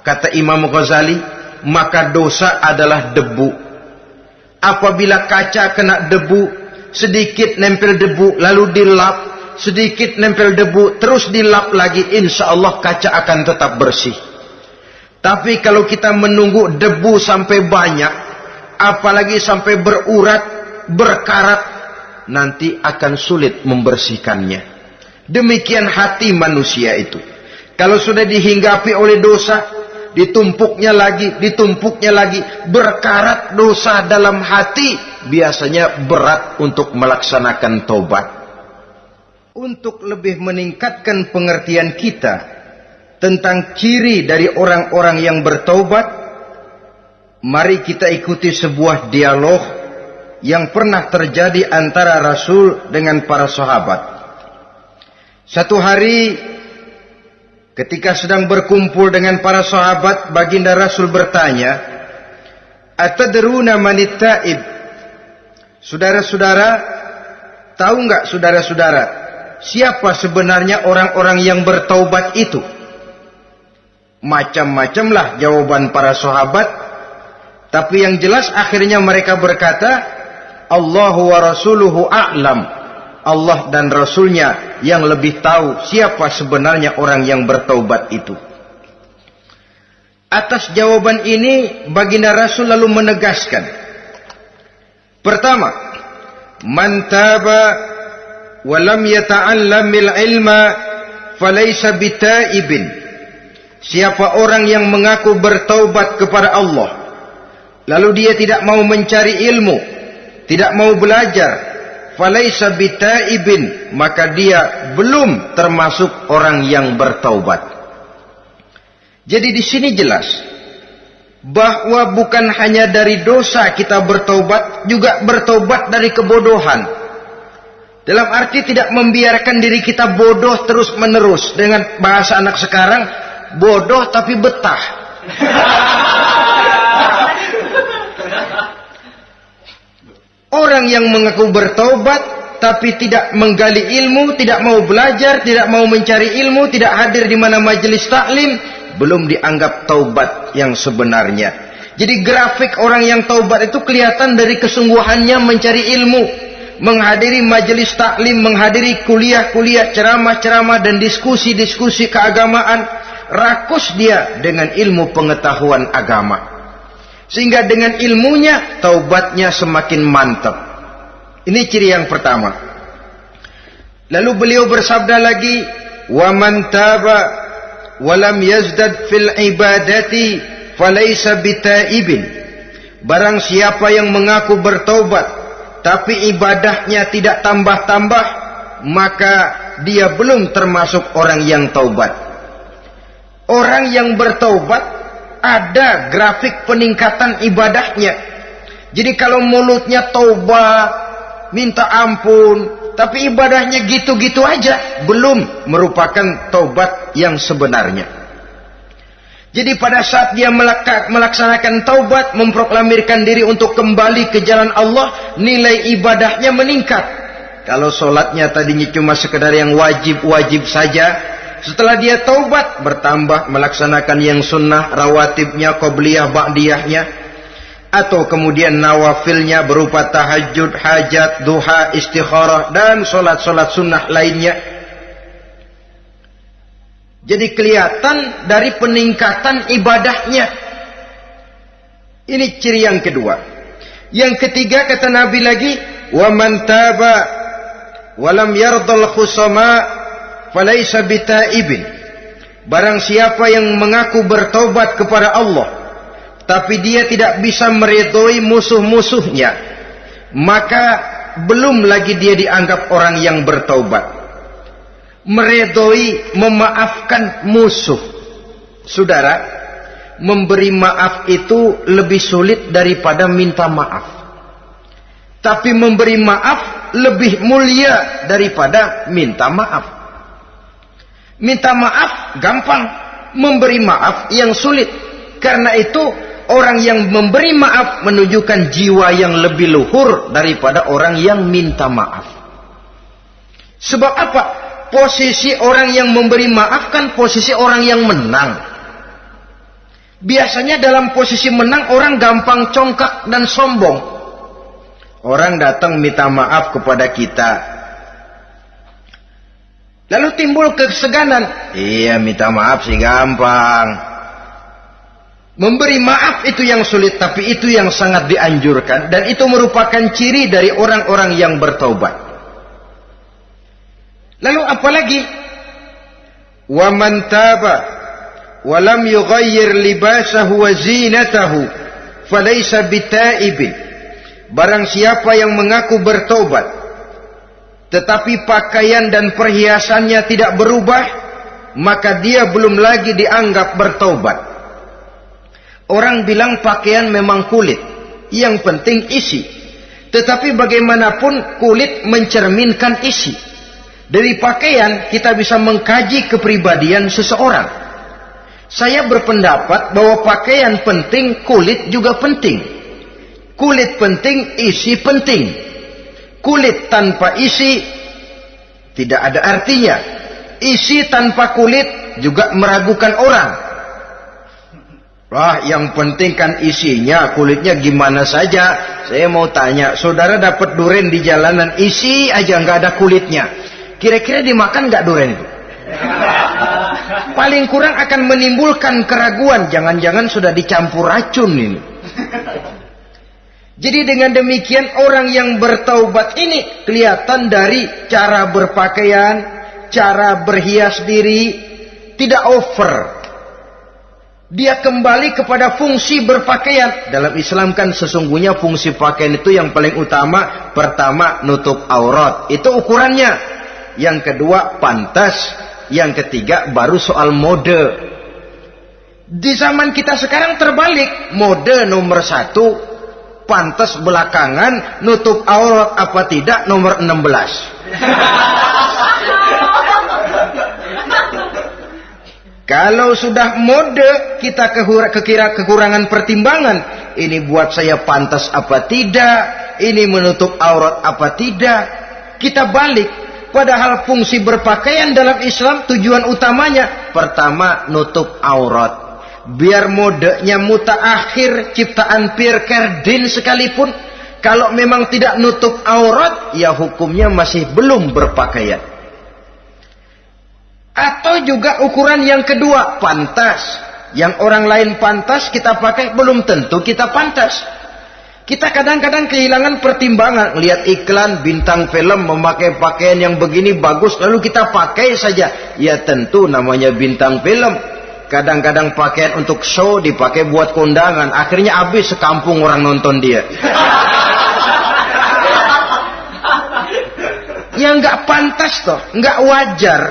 kata Imam Ghazali, maka dosa adalah debu. Apabila kaca kena debu, sedikit nempel debu, lalu dilap, sedikit nempel debu, terus dilap lagi, insya Allah kaca akan tetap bersih. Tapi kalau kita menunggu debu sampai banyak, apalagi sampai berurat, berkarat, nanti akan sulit membersihkannya. Demikian hati manusia itu. Kalau sudah dihinggapi oleh dosa, ditumpuknya lagi, ditumpuknya lagi, berkarat dosa dalam hati, biasanya berat untuk melaksanakan tobat. untuk lebih meningkatkan pengertian kita tentang ciri dari orang-orang yang bertaubat, mari kita ikuti sebuah dialog yang pernah terjadi antara Rasul dengan para sahabat. Satu hari ketika sedang berkumpul dengan para sahabat, baginda Rasul bertanya, "Atadruna manit taib?" Saudara-saudara, tahu enggak saudara-saudara siapa sebenarnya orang-orang yang bertaubat itu? Macam-macamlah jawaban para sahabat, tapi yang jelas akhirnya mereka berkata, Allahu wa rasuluhu a'lam. Allah dan Rasulnya yang lebih tahu siapa sebenarnya orang yang bertaubat itu. Atas jawaban ini baginda Rasul lalu menegaskan. Pertama, man taba walam yata'allamil ilma falaysa bitaibin siapa orang yang mengaku bertaubat kepada Allah lalu dia tidak mau mencari ilmu tidak mau belajar falaysa bitaibin maka dia belum termasuk orang yang bertaubat jadi di sini jelas bahwa bukan hanya dari dosa kita bertaubat juga bertaubat dari kebodohan dalam arti tidak membiarkan diri kita bodoh terus menerus. Dengan bahasa anak sekarang, bodoh tapi betah. Orang yang mengaku bertaubat tapi tidak menggali ilmu, tidak mau belajar, tidak mau mencari ilmu, tidak hadir di mana majelis taklim, belum dianggap taubat yang sebenarnya. Jadi grafik orang yang taubat itu kelihatan dari kesungguhannya mencari ilmu, menghadiri majelis taklim, menghadiri kuliah-kuliah, ceramah-ceramah dan diskusi-diskusi keagamaan, rakus dia dengan ilmu pengetahuan agama. Sehingga dengan ilmunya taubatnya semakin mantap. Ini ciri yang pertama. Lalu beliau bersabda lagi, "Wa man taba wa lam yazdad fil ibadati falaysa bitaibin." Barang siapa yang mengaku bertaubat tapi ibadahnya tidak tambah-tambah maka dia belum termasuk orang yang taubat orang yang bertaubat ada grafik peningkatan ibadahnya jadi kalau mulutnya taubat minta ampun tapi ibadahnya gitu-gitu aja belum merupakan taubat yang sebenarnya jadi pada saat dia melaksanakan taubat, memproklamirkan diri untuk kembali ke jalan Allah, nilai ibadahnya meningkat. Kalau solatnya tadinya cuma sekedar yang wajib-wajib saja, setelah dia taubat, bertambah melaksanakan yang sunnah, rawatibnya, qobliyah, ba'diyahnya, atau kemudian nawafilnya berupa tahajud, hajat, duha, istikharah, dan solat-solat sunnah lainnya, jadi kelihatan dari peningkatan ibadahnya. Ini ciri yang kedua. Yang ketiga kata Nabi lagi, "Wa man taba wa lam yardal khusama falaysa bitaibin." Barang siapa yang mengaku bertobat kepada Allah, tapi dia tidak bisa meridhoi musuh-musuhnya, maka belum lagi dia dianggap orang yang bertobat meredoi memaafkan musuh. Saudara, memberi maaf itu lebih sulit daripada minta maaf. Tapi memberi maaf lebih mulia daripada minta maaf. Minta maaf gampang, memberi maaf yang sulit. Karena itu orang yang memberi maaf menunjukkan jiwa yang lebih luhur daripada orang yang minta maaf. Sebab apa? posisi orang yang memberi maaf kan posisi orang yang menang. Biasanya dalam posisi menang orang gampang congkak dan sombong. Orang datang minta maaf kepada kita. Lalu timbul keseganan. Iya minta maaf sih gampang. Memberi maaf itu yang sulit tapi itu yang sangat dianjurkan. Dan itu merupakan ciri dari orang-orang yang bertobat. Lalu apa lagi? Wa man taba wa lam yughayyir libasahu wa zinatahu falaysa bitaibin. Barang siapa yang mengaku bertobat tetapi pakaian dan perhiasannya tidak berubah, maka dia belum lagi dianggap bertobat. Orang bilang pakaian memang kulit, yang penting isi. Tetapi bagaimanapun kulit mencerminkan isi. Dari pakaian kita bisa mengkaji kepribadian seseorang. Saya berpendapat bahwa pakaian penting, kulit juga penting. Kulit penting, isi penting kulit tanpa isi tidak ada artinya. Isi tanpa kulit juga meragukan orang. Wah, yang penting kan isinya, kulitnya gimana saja. Saya mau tanya, saudara dapat duren di jalanan, isi aja nggak ada kulitnya. Kira-kira dimakan nggak duren itu? Paling kurang akan menimbulkan keraguan. Jangan-jangan sudah dicampur racun ini. Jadi dengan demikian orang yang bertaubat ini kelihatan dari cara berpakaian, cara berhias diri, tidak over. Dia kembali kepada fungsi berpakaian. Dalam Islam kan sesungguhnya fungsi pakaian itu yang paling utama. Pertama nutup aurat. Itu ukurannya. Yang kedua pantas. Yang ketiga baru soal mode. Di zaman kita sekarang terbalik. Mode nomor satu pantas belakangan nutup aurat apa tidak nomor 16 kalau sudah mode kita kekira kekurangan pertimbangan. Ini buat saya pantas apa tidak? Ini menutup aurat apa tidak? Kita balik. Padahal fungsi berpakaian dalam Islam tujuan utamanya pertama nutup aurat biar modenya mutaakhir ciptaan Pierre Cardin sekalipun kalau memang tidak nutup aurat ya hukumnya masih belum berpakaian. Atau juga ukuran yang kedua pantas. Yang orang lain pantas kita pakai belum tentu kita pantas. Kita kadang-kadang kehilangan pertimbangan. Lihat iklan bintang film memakai pakaian yang begini bagus lalu kita pakai saja. Ya tentu namanya bintang film Kadang-kadang pakaian untuk show dipakai buat kondangan. Akhirnya habis sekampung orang nonton dia. yang nggak pantas toh, nggak wajar.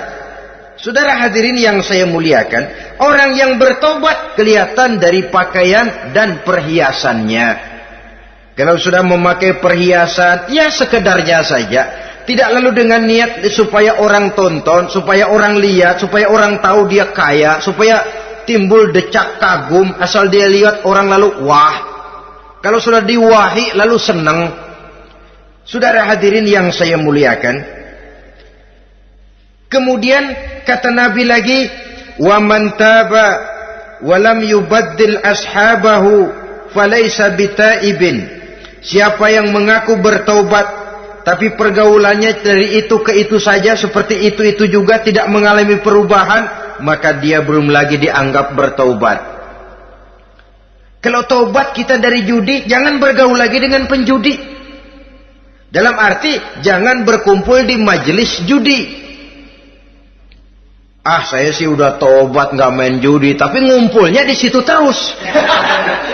Saudara hadirin yang saya muliakan, orang yang bertobat kelihatan dari pakaian dan perhiasannya. Kalau sudah memakai perhiasan, ya sekedarnya saja. Tidak lalu dengan niat supaya orang tonton, supaya orang lihat, supaya orang tahu dia kaya, supaya timbul decak kagum asal dia lihat orang lalu wah. Kalau sudah diwahi lalu senang. Saudara hadirin yang saya muliakan. Kemudian kata Nabi lagi, "Wa man taba wa lam yubaddil ashabahu falaysa bitaibin." Siapa yang mengaku bertaubat tapi pergaulannya dari itu ke itu saja seperti itu itu juga tidak mengalami perubahan maka dia belum lagi dianggap bertaubat. Kalau taubat kita dari judi jangan bergaul lagi dengan penjudi. Dalam arti jangan berkumpul di majelis judi. Ah saya sih udah taubat nggak main judi tapi ngumpulnya di situ terus.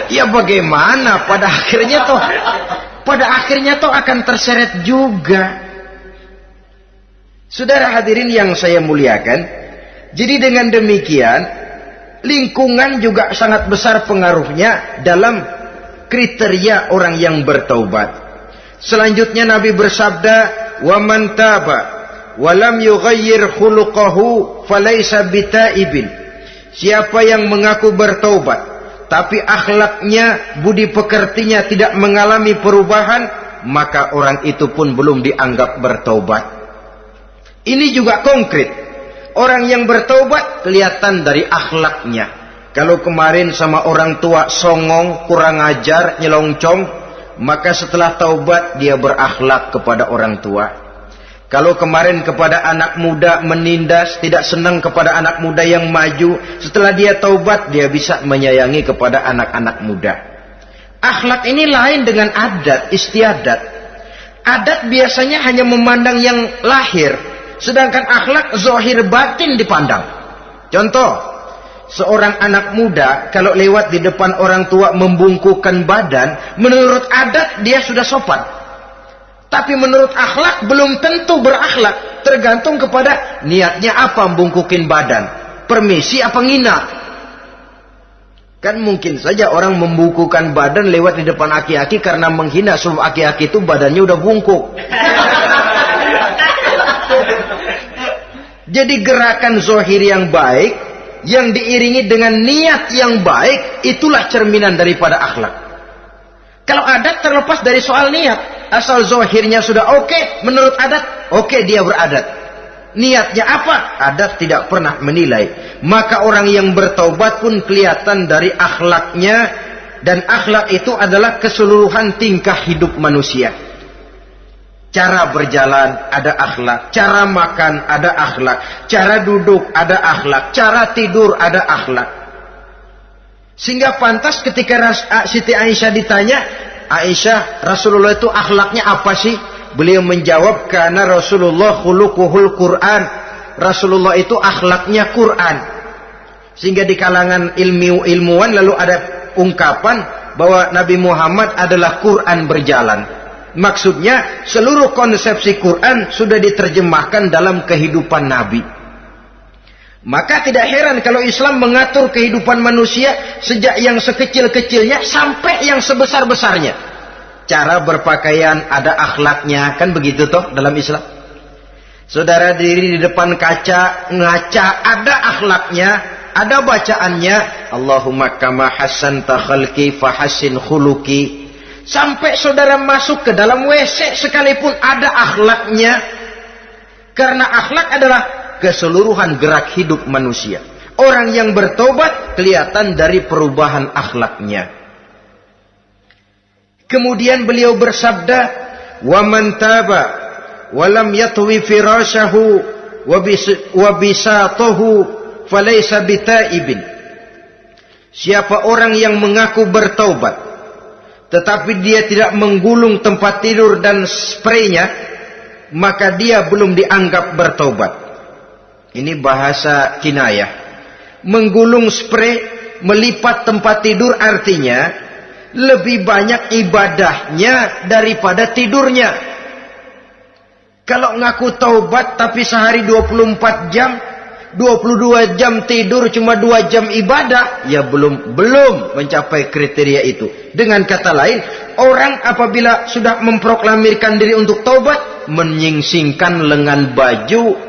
Ya bagaimana pada akhirnya tuh pada akhirnya toh akan terseret juga. Saudara hadirin yang saya muliakan, jadi dengan demikian lingkungan juga sangat besar pengaruhnya dalam kriteria orang yang bertaubat. Selanjutnya Nabi bersabda, "Wa man taba wa lam yughayyir khuluquhu falaysa bitaibin." Siapa yang mengaku bertaubat tapi akhlaknya, budi pekertinya tidak mengalami perubahan, maka orang itu pun belum dianggap bertaubat. Ini juga konkret. Orang yang bertaubat kelihatan dari akhlaknya. Kalau kemarin sama orang tua songong, kurang ajar, nyelongcong, maka setelah taubat dia berakhlak kepada orang tua. Kalau kemarin kepada anak muda menindas, tidak senang kepada anak muda yang maju, setelah dia taubat, dia bisa menyayangi kepada anak-anak muda. Akhlak ini lain dengan adat, istiadat. Adat biasanya hanya memandang yang lahir, sedangkan akhlak zohir batin dipandang. Contoh, seorang anak muda kalau lewat di depan orang tua membungkukkan badan, menurut adat dia sudah sopan. Tapi menurut akhlak belum tentu berakhlak. Tergantung kepada niatnya apa membungkukin badan. Permisi apa ngina. Kan mungkin saja orang membukukan badan lewat di depan aki-aki karena menghina sebab aki-aki itu badannya udah bungkuk. Jadi gerakan zohir yang baik yang diiringi dengan niat yang baik itulah cerminan daripada akhlak. Kalau adat terlepas dari soal niat, asal zohirnya sudah oke okay, menurut adat, oke okay, dia beradat. Niatnya apa? Adat tidak pernah menilai. Maka orang yang bertaubat pun kelihatan dari akhlaknya dan akhlak itu adalah keseluruhan tingkah hidup manusia. Cara berjalan ada akhlak, cara makan ada akhlak, cara duduk ada akhlak, cara tidur ada akhlak. Sehingga pantas ketika Siti Aisyah ditanya, Aisyah, Rasulullah itu akhlaknya apa sih? Beliau menjawab, karena Rasulullah khuluquhul Quran. Rasulullah itu akhlaknya Quran. Sehingga di kalangan ilmu ilmuwan lalu ada ungkapan bahwa Nabi Muhammad adalah Quran berjalan. Maksudnya seluruh konsepsi Quran sudah diterjemahkan dalam kehidupan Nabi. Maka tidak heran kalau Islam mengatur kehidupan manusia sejak yang sekecil-kecilnya sampai yang sebesar-besarnya. Cara berpakaian ada akhlaknya, kan begitu toh dalam Islam. Saudara diri di depan kaca, ngaca ada akhlaknya, ada bacaannya. Allahumma kama hasan takhalki fahasin khuluki. Sampai saudara masuk ke dalam WC sekalipun ada akhlaknya. Karena akhlak adalah keseluruhan gerak hidup manusia. Orang yang bertobat kelihatan dari perubahan akhlaknya. Kemudian beliau bersabda, "Wa man taba wa lam yatwi firashahu wa bisatahu falaysa bitaibin." Siapa orang yang mengaku bertobat tetapi dia tidak menggulung tempat tidur dan spraynya, maka dia belum dianggap bertobat. Ini bahasa kinayah. Menggulung spray, melipat tempat tidur artinya lebih banyak ibadahnya daripada tidurnya. Kalau ngaku taubat tapi sehari 24 jam, 22 jam tidur cuma 2 jam ibadah ya belum belum mencapai kriteria itu dengan kata lain orang apabila sudah memproklamirkan diri untuk taubat menyingsingkan lengan baju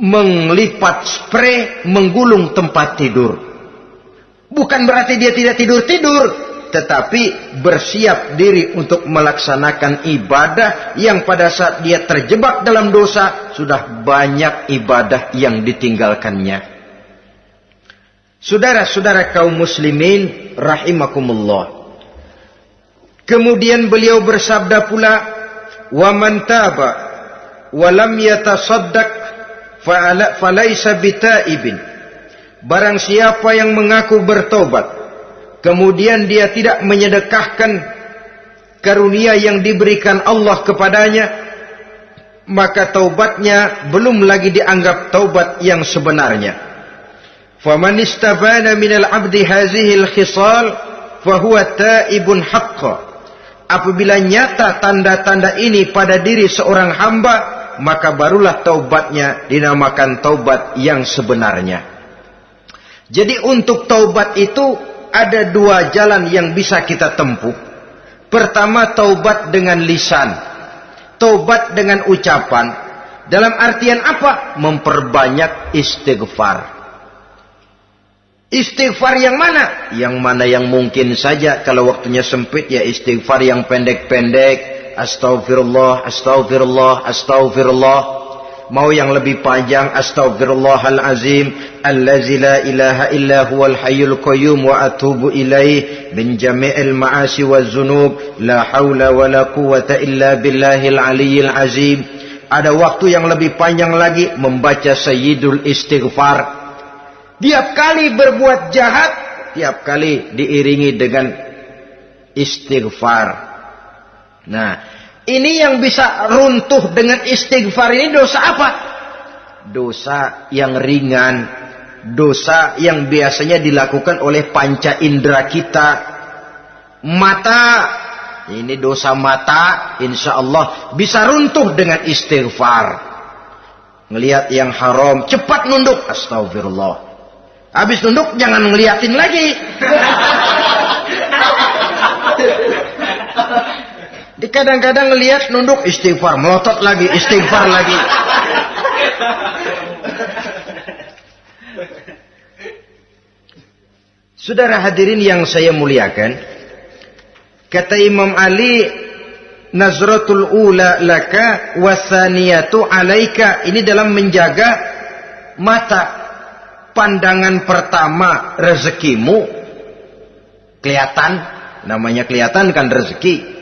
menglipat spray menggulung tempat tidur bukan berarti dia tidak tidur-tidur tetapi bersiap diri untuk melaksanakan ibadah yang pada saat dia terjebak dalam dosa sudah banyak ibadah yang ditinggalkannya. Saudara-saudara kaum muslimin rahimakumullah. Kemudian beliau bersabda pula, "Wa man taba wa lam falaysa bitaibin." Barang siapa yang mengaku bertobat kemudian dia tidak menyedekahkan karunia yang diberikan Allah kepadanya maka taubatnya belum lagi dianggap taubat yang sebenarnya faman istabana minal abdi hazihil khisal fahuwa taibun haqqa apabila nyata tanda-tanda ini pada diri seorang hamba maka barulah taubatnya dinamakan taubat yang sebenarnya jadi untuk taubat itu ada dua jalan yang bisa kita tempuh. Pertama taubat dengan lisan. Taubat dengan ucapan. Dalam artian apa? Memperbanyak istighfar. Istighfar yang mana? Yang mana yang mungkin saja kalau waktunya sempit ya istighfar yang pendek-pendek. Astaghfirullah, astaghfirullah, astaghfirullah. Mau yang lebih panjang Astaghfirullahalazim. Allazi la ilaha illa huwal hayyul qayyum Wa atubu ilaih Min jami'il ma'asi wa zunub. La hawla wa la quwata illa billahil aliyyil azim. Ada waktu yang lebih panjang lagi Membaca Sayyidul Istighfar. Tiap kali berbuat jahat Tiap kali diiringi dengan Istighfar Nah ini yang bisa runtuh dengan istighfar ini dosa apa? Dosa yang ringan, dosa yang biasanya dilakukan oleh panca indera kita. Mata ini dosa mata, insya Allah bisa runtuh dengan istighfar. Ngelihat yang haram, cepat nunduk. Astagfirullah. Habis nunduk, jangan ngeliatin lagi. kadang-kadang ngelihat nunduk istighfar, melotot lagi, istighfar lagi. Saudara hadirin yang saya muliakan, kata Imam Ali, nazratul ula laka wasaniyatu alaika. Ini dalam menjaga mata. Pandangan pertama rezekimu kelihatan, namanya kelihatan kan rezeki.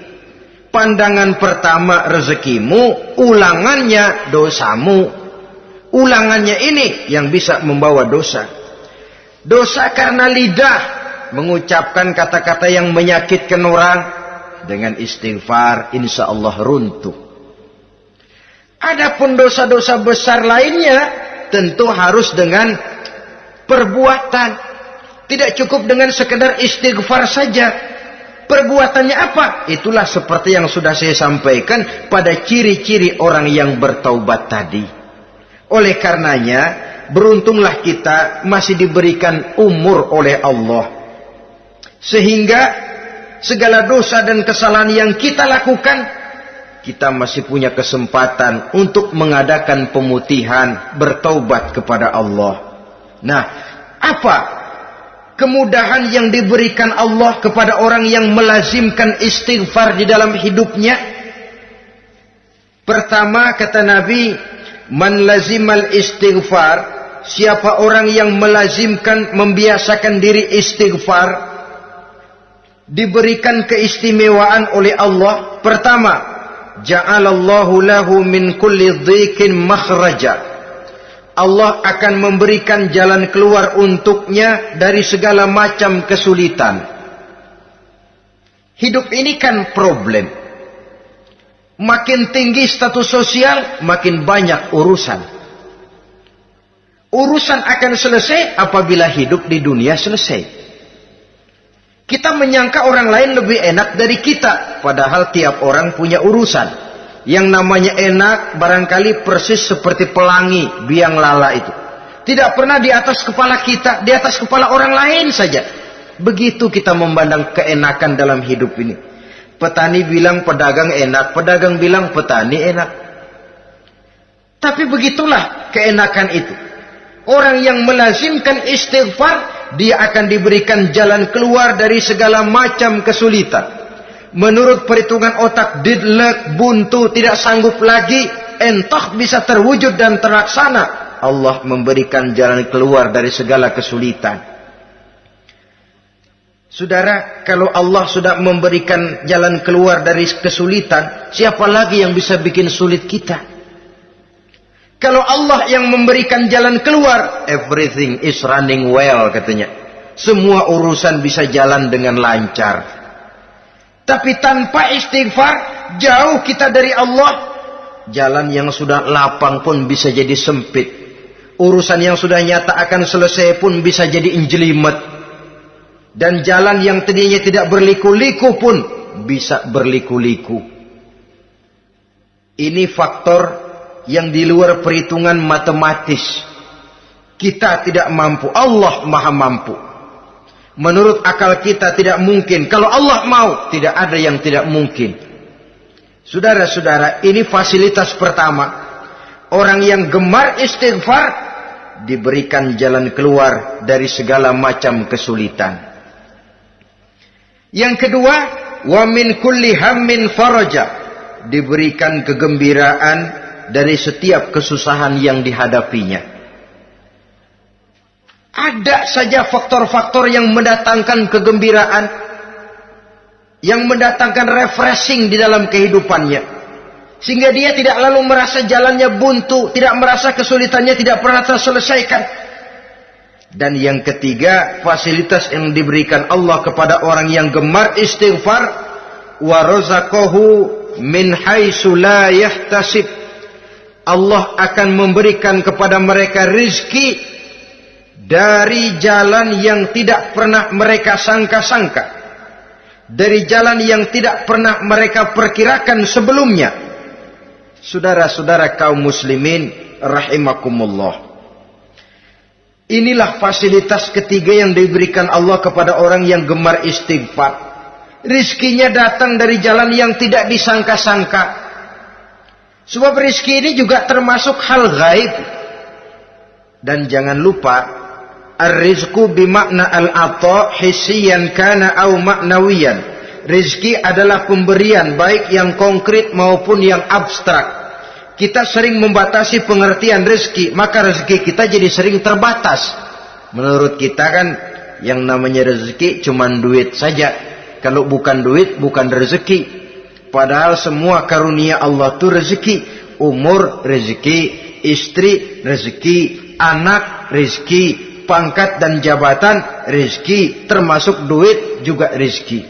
Pandangan pertama rezekimu, ulangannya dosamu. Ulangannya ini yang bisa membawa dosa. Dosa karena lidah mengucapkan kata-kata yang menyakitkan orang dengan istighfar insya Allah runtuh. Adapun dosa-dosa besar lainnya tentu harus dengan perbuatan. Tidak cukup dengan sekedar istighfar saja. Perbuatannya apa? Itulah seperti yang sudah saya sampaikan pada ciri-ciri orang yang bertaubat tadi. Oleh karenanya, beruntunglah kita masih diberikan umur oleh Allah. Sehingga segala dosa dan kesalahan yang kita lakukan, kita masih punya kesempatan untuk mengadakan pemutihan, bertaubat kepada Allah. Nah, apa kemudahan yang diberikan Allah kepada orang yang melazimkan istighfar di dalam hidupnya? Pertama kata Nabi, man lazimal istighfar siapa orang yang melazimkan membiasakan diri istighfar diberikan keistimewaan oleh Allah pertama ja'alallahu lahu min kulli dhikin makhraja Allah akan memberikan jalan keluar untuknya dari segala macam kesulitan hidup ini kan problem makin tinggi status sosial makin banyak urusan Urusan akan selesai apabila hidup di dunia selesai. Kita menyangka orang lain lebih enak dari kita. Padahal tiap orang punya urusan. Yang namanya enak barangkali persis seperti pelangi biang lala itu. Tidak pernah di atas kepala kita, di atas kepala orang lain saja. Begitu kita memandang keenakan dalam hidup ini. Petani bilang pedagang enak, pedagang bilang petani enak. Tapi begitulah keenakan itu. Orang yang melazimkan istighfar, dia akan diberikan jalan keluar dari segala macam kesulitan. Menurut perhitungan otak, didlek, buntu, tidak sanggup lagi, entah bisa terwujud dan terlaksana. Allah memberikan jalan keluar dari segala kesulitan. Saudara, kalau Allah sudah memberikan jalan keluar dari kesulitan, siapa lagi yang bisa bikin sulit kita? Kalau Allah yang memberikan jalan keluar, everything is running well katanya. Semua urusan bisa jalan dengan lancar. Tapi tanpa istighfar, jauh kita dari Allah. Jalan yang sudah lapang pun bisa jadi sempit. Urusan yang sudah nyata akan selesai pun bisa jadi injelimet. Dan jalan yang tadinya tidak berliku-liku pun bisa berliku-liku. Ini faktor yang di luar perhitungan matematis. Kita tidak mampu, Allah maha mampu. Menurut akal kita tidak mungkin. Kalau Allah mau, tidak ada yang tidak mungkin. Saudara-saudara, ini fasilitas pertama. Orang yang gemar istighfar diberikan jalan keluar dari segala macam kesulitan. Yang kedua, wa min kulli hammin faraja. Diberikan kegembiraan dari setiap kesusahan yang dihadapinya. Ada saja faktor-faktor yang mendatangkan kegembiraan, yang mendatangkan refreshing di dalam kehidupannya. Sehingga dia tidak lalu merasa jalannya buntu, tidak merasa kesulitannya tidak pernah terselesaikan. Dan yang ketiga, fasilitas yang diberikan Allah kepada orang yang gemar istighfar, wa razaqahu min la yahtasib Allah akan memberikan kepada mereka rizki dari jalan yang tidak pernah mereka sangka-sangka. dari jalan yang tidak pernah mereka perkirakan sebelumnya. Saudara-saudara kaum muslimin rahimakumullah. Inilah fasilitas ketiga yang diberikan Allah kepada orang yang gemar istighfar. Rizkinya datang dari jalan yang tidak disangka-sangka. Sebab rizki ini juga termasuk hal gaib. Dan jangan lupa, Ar-rizku bimakna al-ata hisiyan kana au maknawiyan. Rizki adalah pemberian baik yang konkret maupun yang abstrak. Kita sering membatasi pengertian rizki, maka rezeki kita jadi sering terbatas. Menurut kita kan yang namanya rezeki cuma duit saja. Kalau bukan duit, bukan rezeki. Padahal semua karunia Allah itu rezeki. Umur rezeki, istri rezeki, anak rezeki, pangkat dan jabatan rezeki, termasuk duit juga rezeki.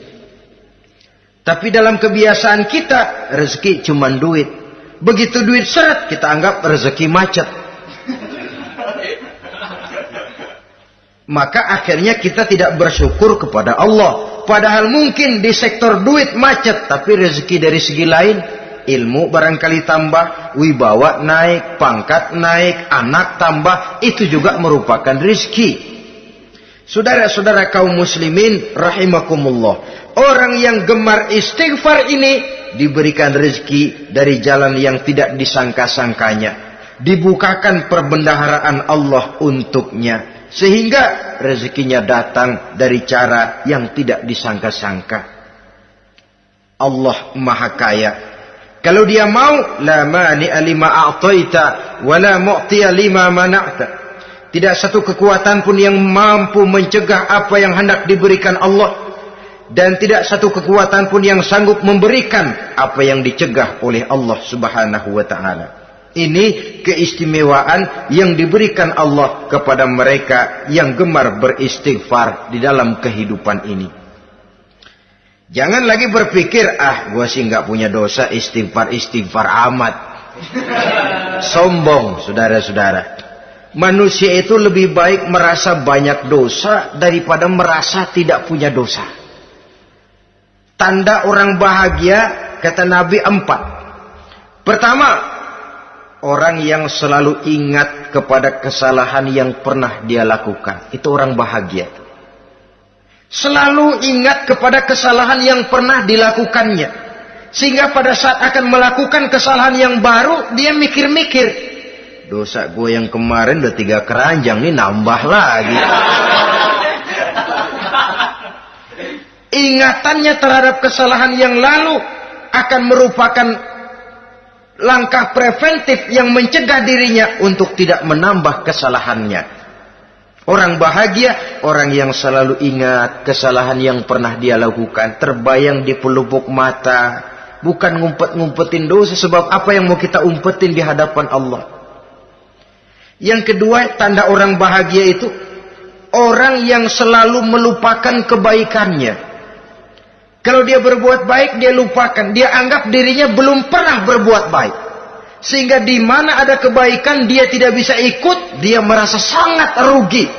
Tapi dalam kebiasaan kita rezeki cuma duit. Begitu duit seret kita anggap rezeki macet. Maka akhirnya kita tidak bersyukur kepada Allah. Padahal mungkin di sektor duit macet, tapi rezeki dari segi lain, ilmu barangkali tambah, wibawa naik, pangkat naik, anak tambah, itu juga merupakan rezeki. Saudara-saudara kaum muslimin rahimakumullah. Orang yang gemar istighfar ini diberikan rezeki dari jalan yang tidak disangka-sangkanya. Dibukakan perbendaharaan Allah untuknya. Sehingga rezekinya datang dari cara yang tidak disangka-sangka. Allah Maha Kaya. Kalau dia mau, la mani lima a'taita wa la mu'tiya lima mana'ta. Tidak satu kekuatan pun yang mampu mencegah apa yang hendak diberikan Allah dan tidak satu kekuatan pun yang sanggup memberikan apa yang dicegah oleh Allah Subhanahu wa taala. Ini keistimewaan yang diberikan Allah kepada mereka yang gemar beristighfar di dalam kehidupan ini. Jangan lagi berpikir, ah gua sih nggak punya dosa istighfar-istighfar amat. Sombong, saudara-saudara. Manusia itu lebih baik merasa banyak dosa daripada merasa tidak punya dosa. Tanda orang bahagia, kata Nabi empat. Pertama, Orang yang selalu ingat kepada kesalahan yang pernah dia lakukan. Itu orang bahagia. Selalu ingat kepada kesalahan yang pernah dilakukannya. Sehingga pada saat akan melakukan kesalahan yang baru, dia mikir-mikir. Dosa gue yang kemarin udah tiga keranjang, nih nambah lagi. Ingatannya terhadap kesalahan yang lalu akan merupakan langkah preventif yang mencegah dirinya untuk tidak menambah kesalahannya. Orang bahagia, orang yang selalu ingat kesalahan yang pernah dia lakukan, terbayang di pelupuk mata, bukan ngumpet-ngumpetin dosa sebab apa yang mau kita umpetin di hadapan Allah. Yang kedua, tanda orang bahagia itu orang yang selalu melupakan kebaikannya. Kalau dia berbuat baik, dia lupakan. Dia anggap dirinya belum pernah berbuat baik. Sehingga di mana ada kebaikan, dia tidak bisa ikut. Dia merasa sangat rugi.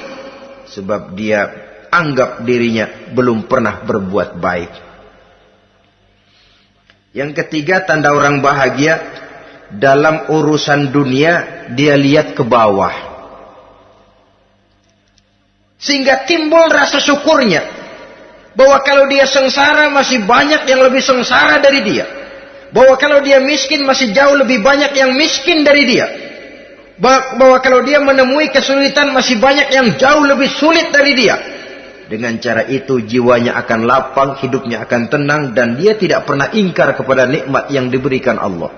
Sebab dia anggap dirinya belum pernah berbuat baik. Yang ketiga, tanda orang bahagia. Dalam urusan dunia, dia lihat ke bawah. Sehingga timbul rasa syukurnya bahwa kalau dia sengsara masih banyak yang lebih sengsara dari dia. Bahwa kalau dia miskin masih jauh lebih banyak yang miskin dari dia. Bahwa kalau dia menemui kesulitan masih banyak yang jauh lebih sulit dari dia. Dengan cara itu jiwanya akan lapang, hidupnya akan tenang dan dia tidak pernah ingkar kepada nikmat yang diberikan Allah.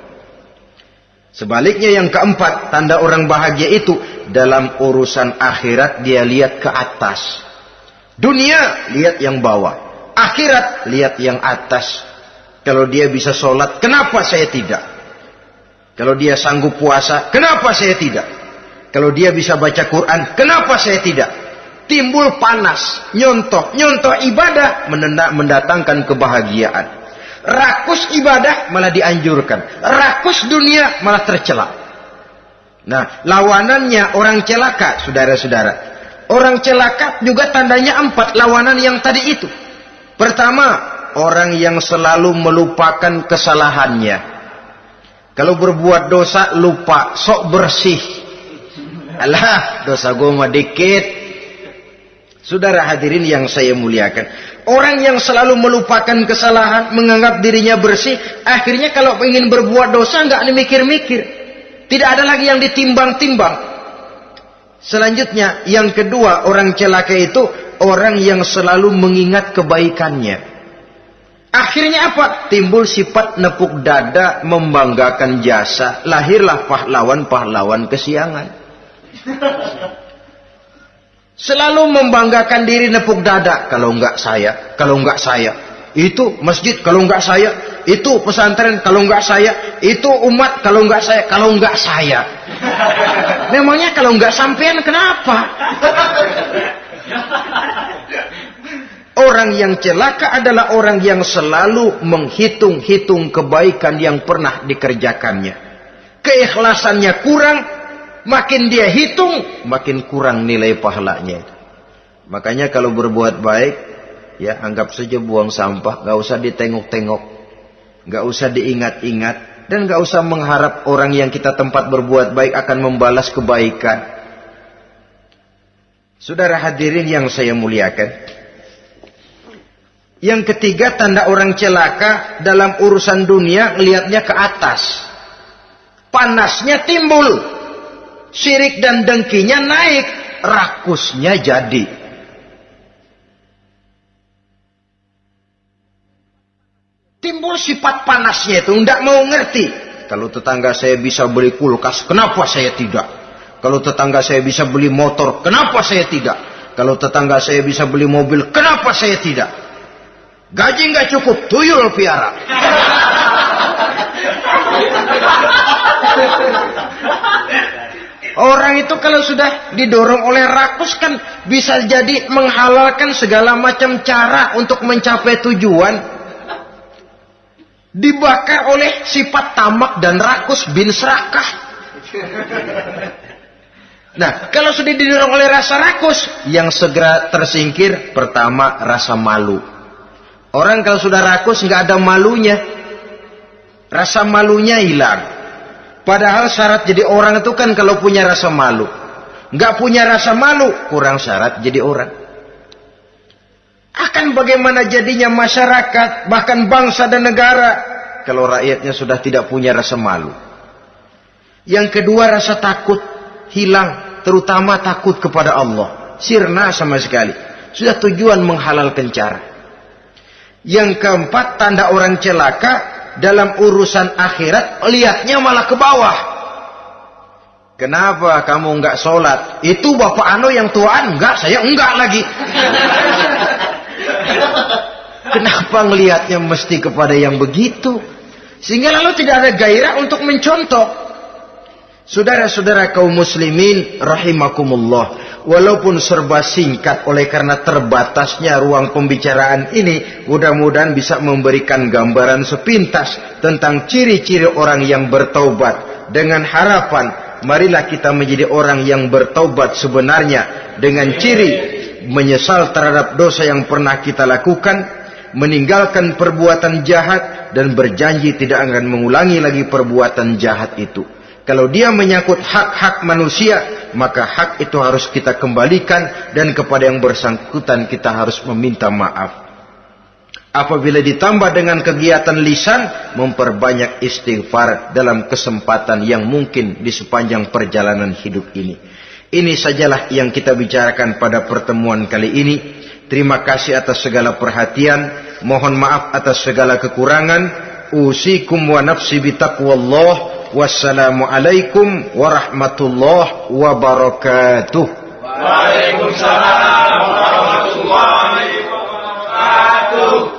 Sebaliknya yang keempat, tanda orang bahagia itu dalam urusan akhirat dia lihat ke atas. Dunia, lihat yang bawah. Akhirat, lihat yang atas. Kalau dia bisa sholat, kenapa saya tidak? Kalau dia sanggup puasa, kenapa saya tidak? Kalau dia bisa baca Quran, kenapa saya tidak? Timbul panas, nyontoh, nyontoh ibadah mendatangkan kebahagiaan. Rakus ibadah malah dianjurkan. Rakus dunia malah tercela. Nah, lawanannya orang celaka, saudara-saudara. Orang celaka juga tandanya empat lawanan yang tadi itu. Pertama, orang yang selalu melupakan kesalahannya. Kalau berbuat dosa lupa, sok bersih. Alah, dosa gue mah dikit. Saudara hadirin yang saya muliakan. Orang yang selalu melupakan kesalahan, menganggap dirinya bersih, akhirnya kalau ingin berbuat dosa nggak mikir-mikir. Tidak ada lagi yang ditimbang-timbang. Selanjutnya, yang kedua, orang celaka itu orang yang selalu mengingat kebaikannya. Akhirnya apa? Timbul sifat nepuk dada membanggakan jasa. Lahirlah pahlawan-pahlawan kesiangan. Selalu membanggakan diri nepuk dada. Kalau enggak saya, kalau enggak saya. Itu masjid kalau enggak saya. Itu pesantren kalau enggak saya. Itu umat kalau enggak saya. Kalau enggak saya. Memangnya kalau enggak sampean kenapa? Orang yang celaka adalah orang yang selalu menghitung-hitung kebaikan yang pernah dikerjakannya. Keikhlasannya kurang, makin dia hitung, makin kurang nilai pahalanya. Makanya kalau berbuat baik, ya anggap saja buang sampah, gak usah ditengok-tengok, gak usah diingat-ingat, dan gak usah mengharap orang yang kita tempat berbuat baik akan membalas kebaikan. Saudara hadirin yang saya muliakan, yang ketiga tanda orang celaka dalam urusan dunia melihatnya ke atas. Panasnya timbul. Sirik dan dengkinya naik. Rakusnya jadi. Timbul sifat panasnya itu. Tidak mau ngerti. Kalau tetangga saya bisa beli kulkas, kenapa saya tidak? Kalau tetangga saya bisa beli motor, kenapa saya tidak? Kalau tetangga saya bisa beli mobil, kenapa saya tidak? Gaji nggak cukup, tuyul piara. Orang itu kalau sudah didorong oleh rakus kan bisa jadi menghalalkan segala macam cara untuk mencapai tujuan. Dibakar oleh sifat tamak dan rakus bin serakah. Nah, kalau sudah didorong oleh rasa rakus, yang segera tersingkir pertama rasa malu. Orang kalau sudah rakus nggak ada malunya. Rasa malunya hilang. Padahal syarat jadi orang itu kan kalau punya rasa malu. Nggak punya rasa malu, kurang syarat jadi orang. Akan bagaimana jadinya masyarakat, bahkan bangsa dan negara, kalau rakyatnya sudah tidak punya rasa malu. Yang kedua rasa takut hilang, terutama takut kepada Allah. Sirna sama sekali. Sudah tujuan menghalalkan cara. Yang keempat tanda orang celaka dalam urusan akhirat lihatnya malah ke bawah. Kenapa kamu enggak sholat? Itu bapak Ano yang tuaan enggak, saya enggak lagi. Kenapa ngelihatnya mesti kepada yang begitu? Sehingga lalu tidak ada gairah untuk mencontoh. Saudara-saudara kaum muslimin rahimakumullah. Walaupun serba singkat oleh karena terbatasnya ruang pembicaraan ini mudah-mudahan bisa memberikan gambaran sepintas tentang ciri-ciri orang yang bertaubat. Dengan harapan marilah kita menjadi orang yang bertaubat sebenarnya dengan ciri menyesal terhadap dosa yang pernah kita lakukan meninggalkan perbuatan jahat dan berjanji tidak akan mengulangi lagi perbuatan jahat itu kalau dia menyangkut hak-hak manusia, maka hak itu harus kita kembalikan dan kepada yang bersangkutan kita harus meminta maaf. Apabila ditambah dengan kegiatan lisan, memperbanyak istighfar dalam kesempatan yang mungkin di sepanjang perjalanan hidup ini. Ini sajalah yang kita bicarakan pada pertemuan kali ini. Terima kasih atas segala perhatian. Mohon maaf atas segala kekurangan. Usikum wa nafsi bitaqwallah. Wassalamualaikum warahmatullahi wabarakatuh. Waalaikumsalam warahmatullahi wabarakatuh.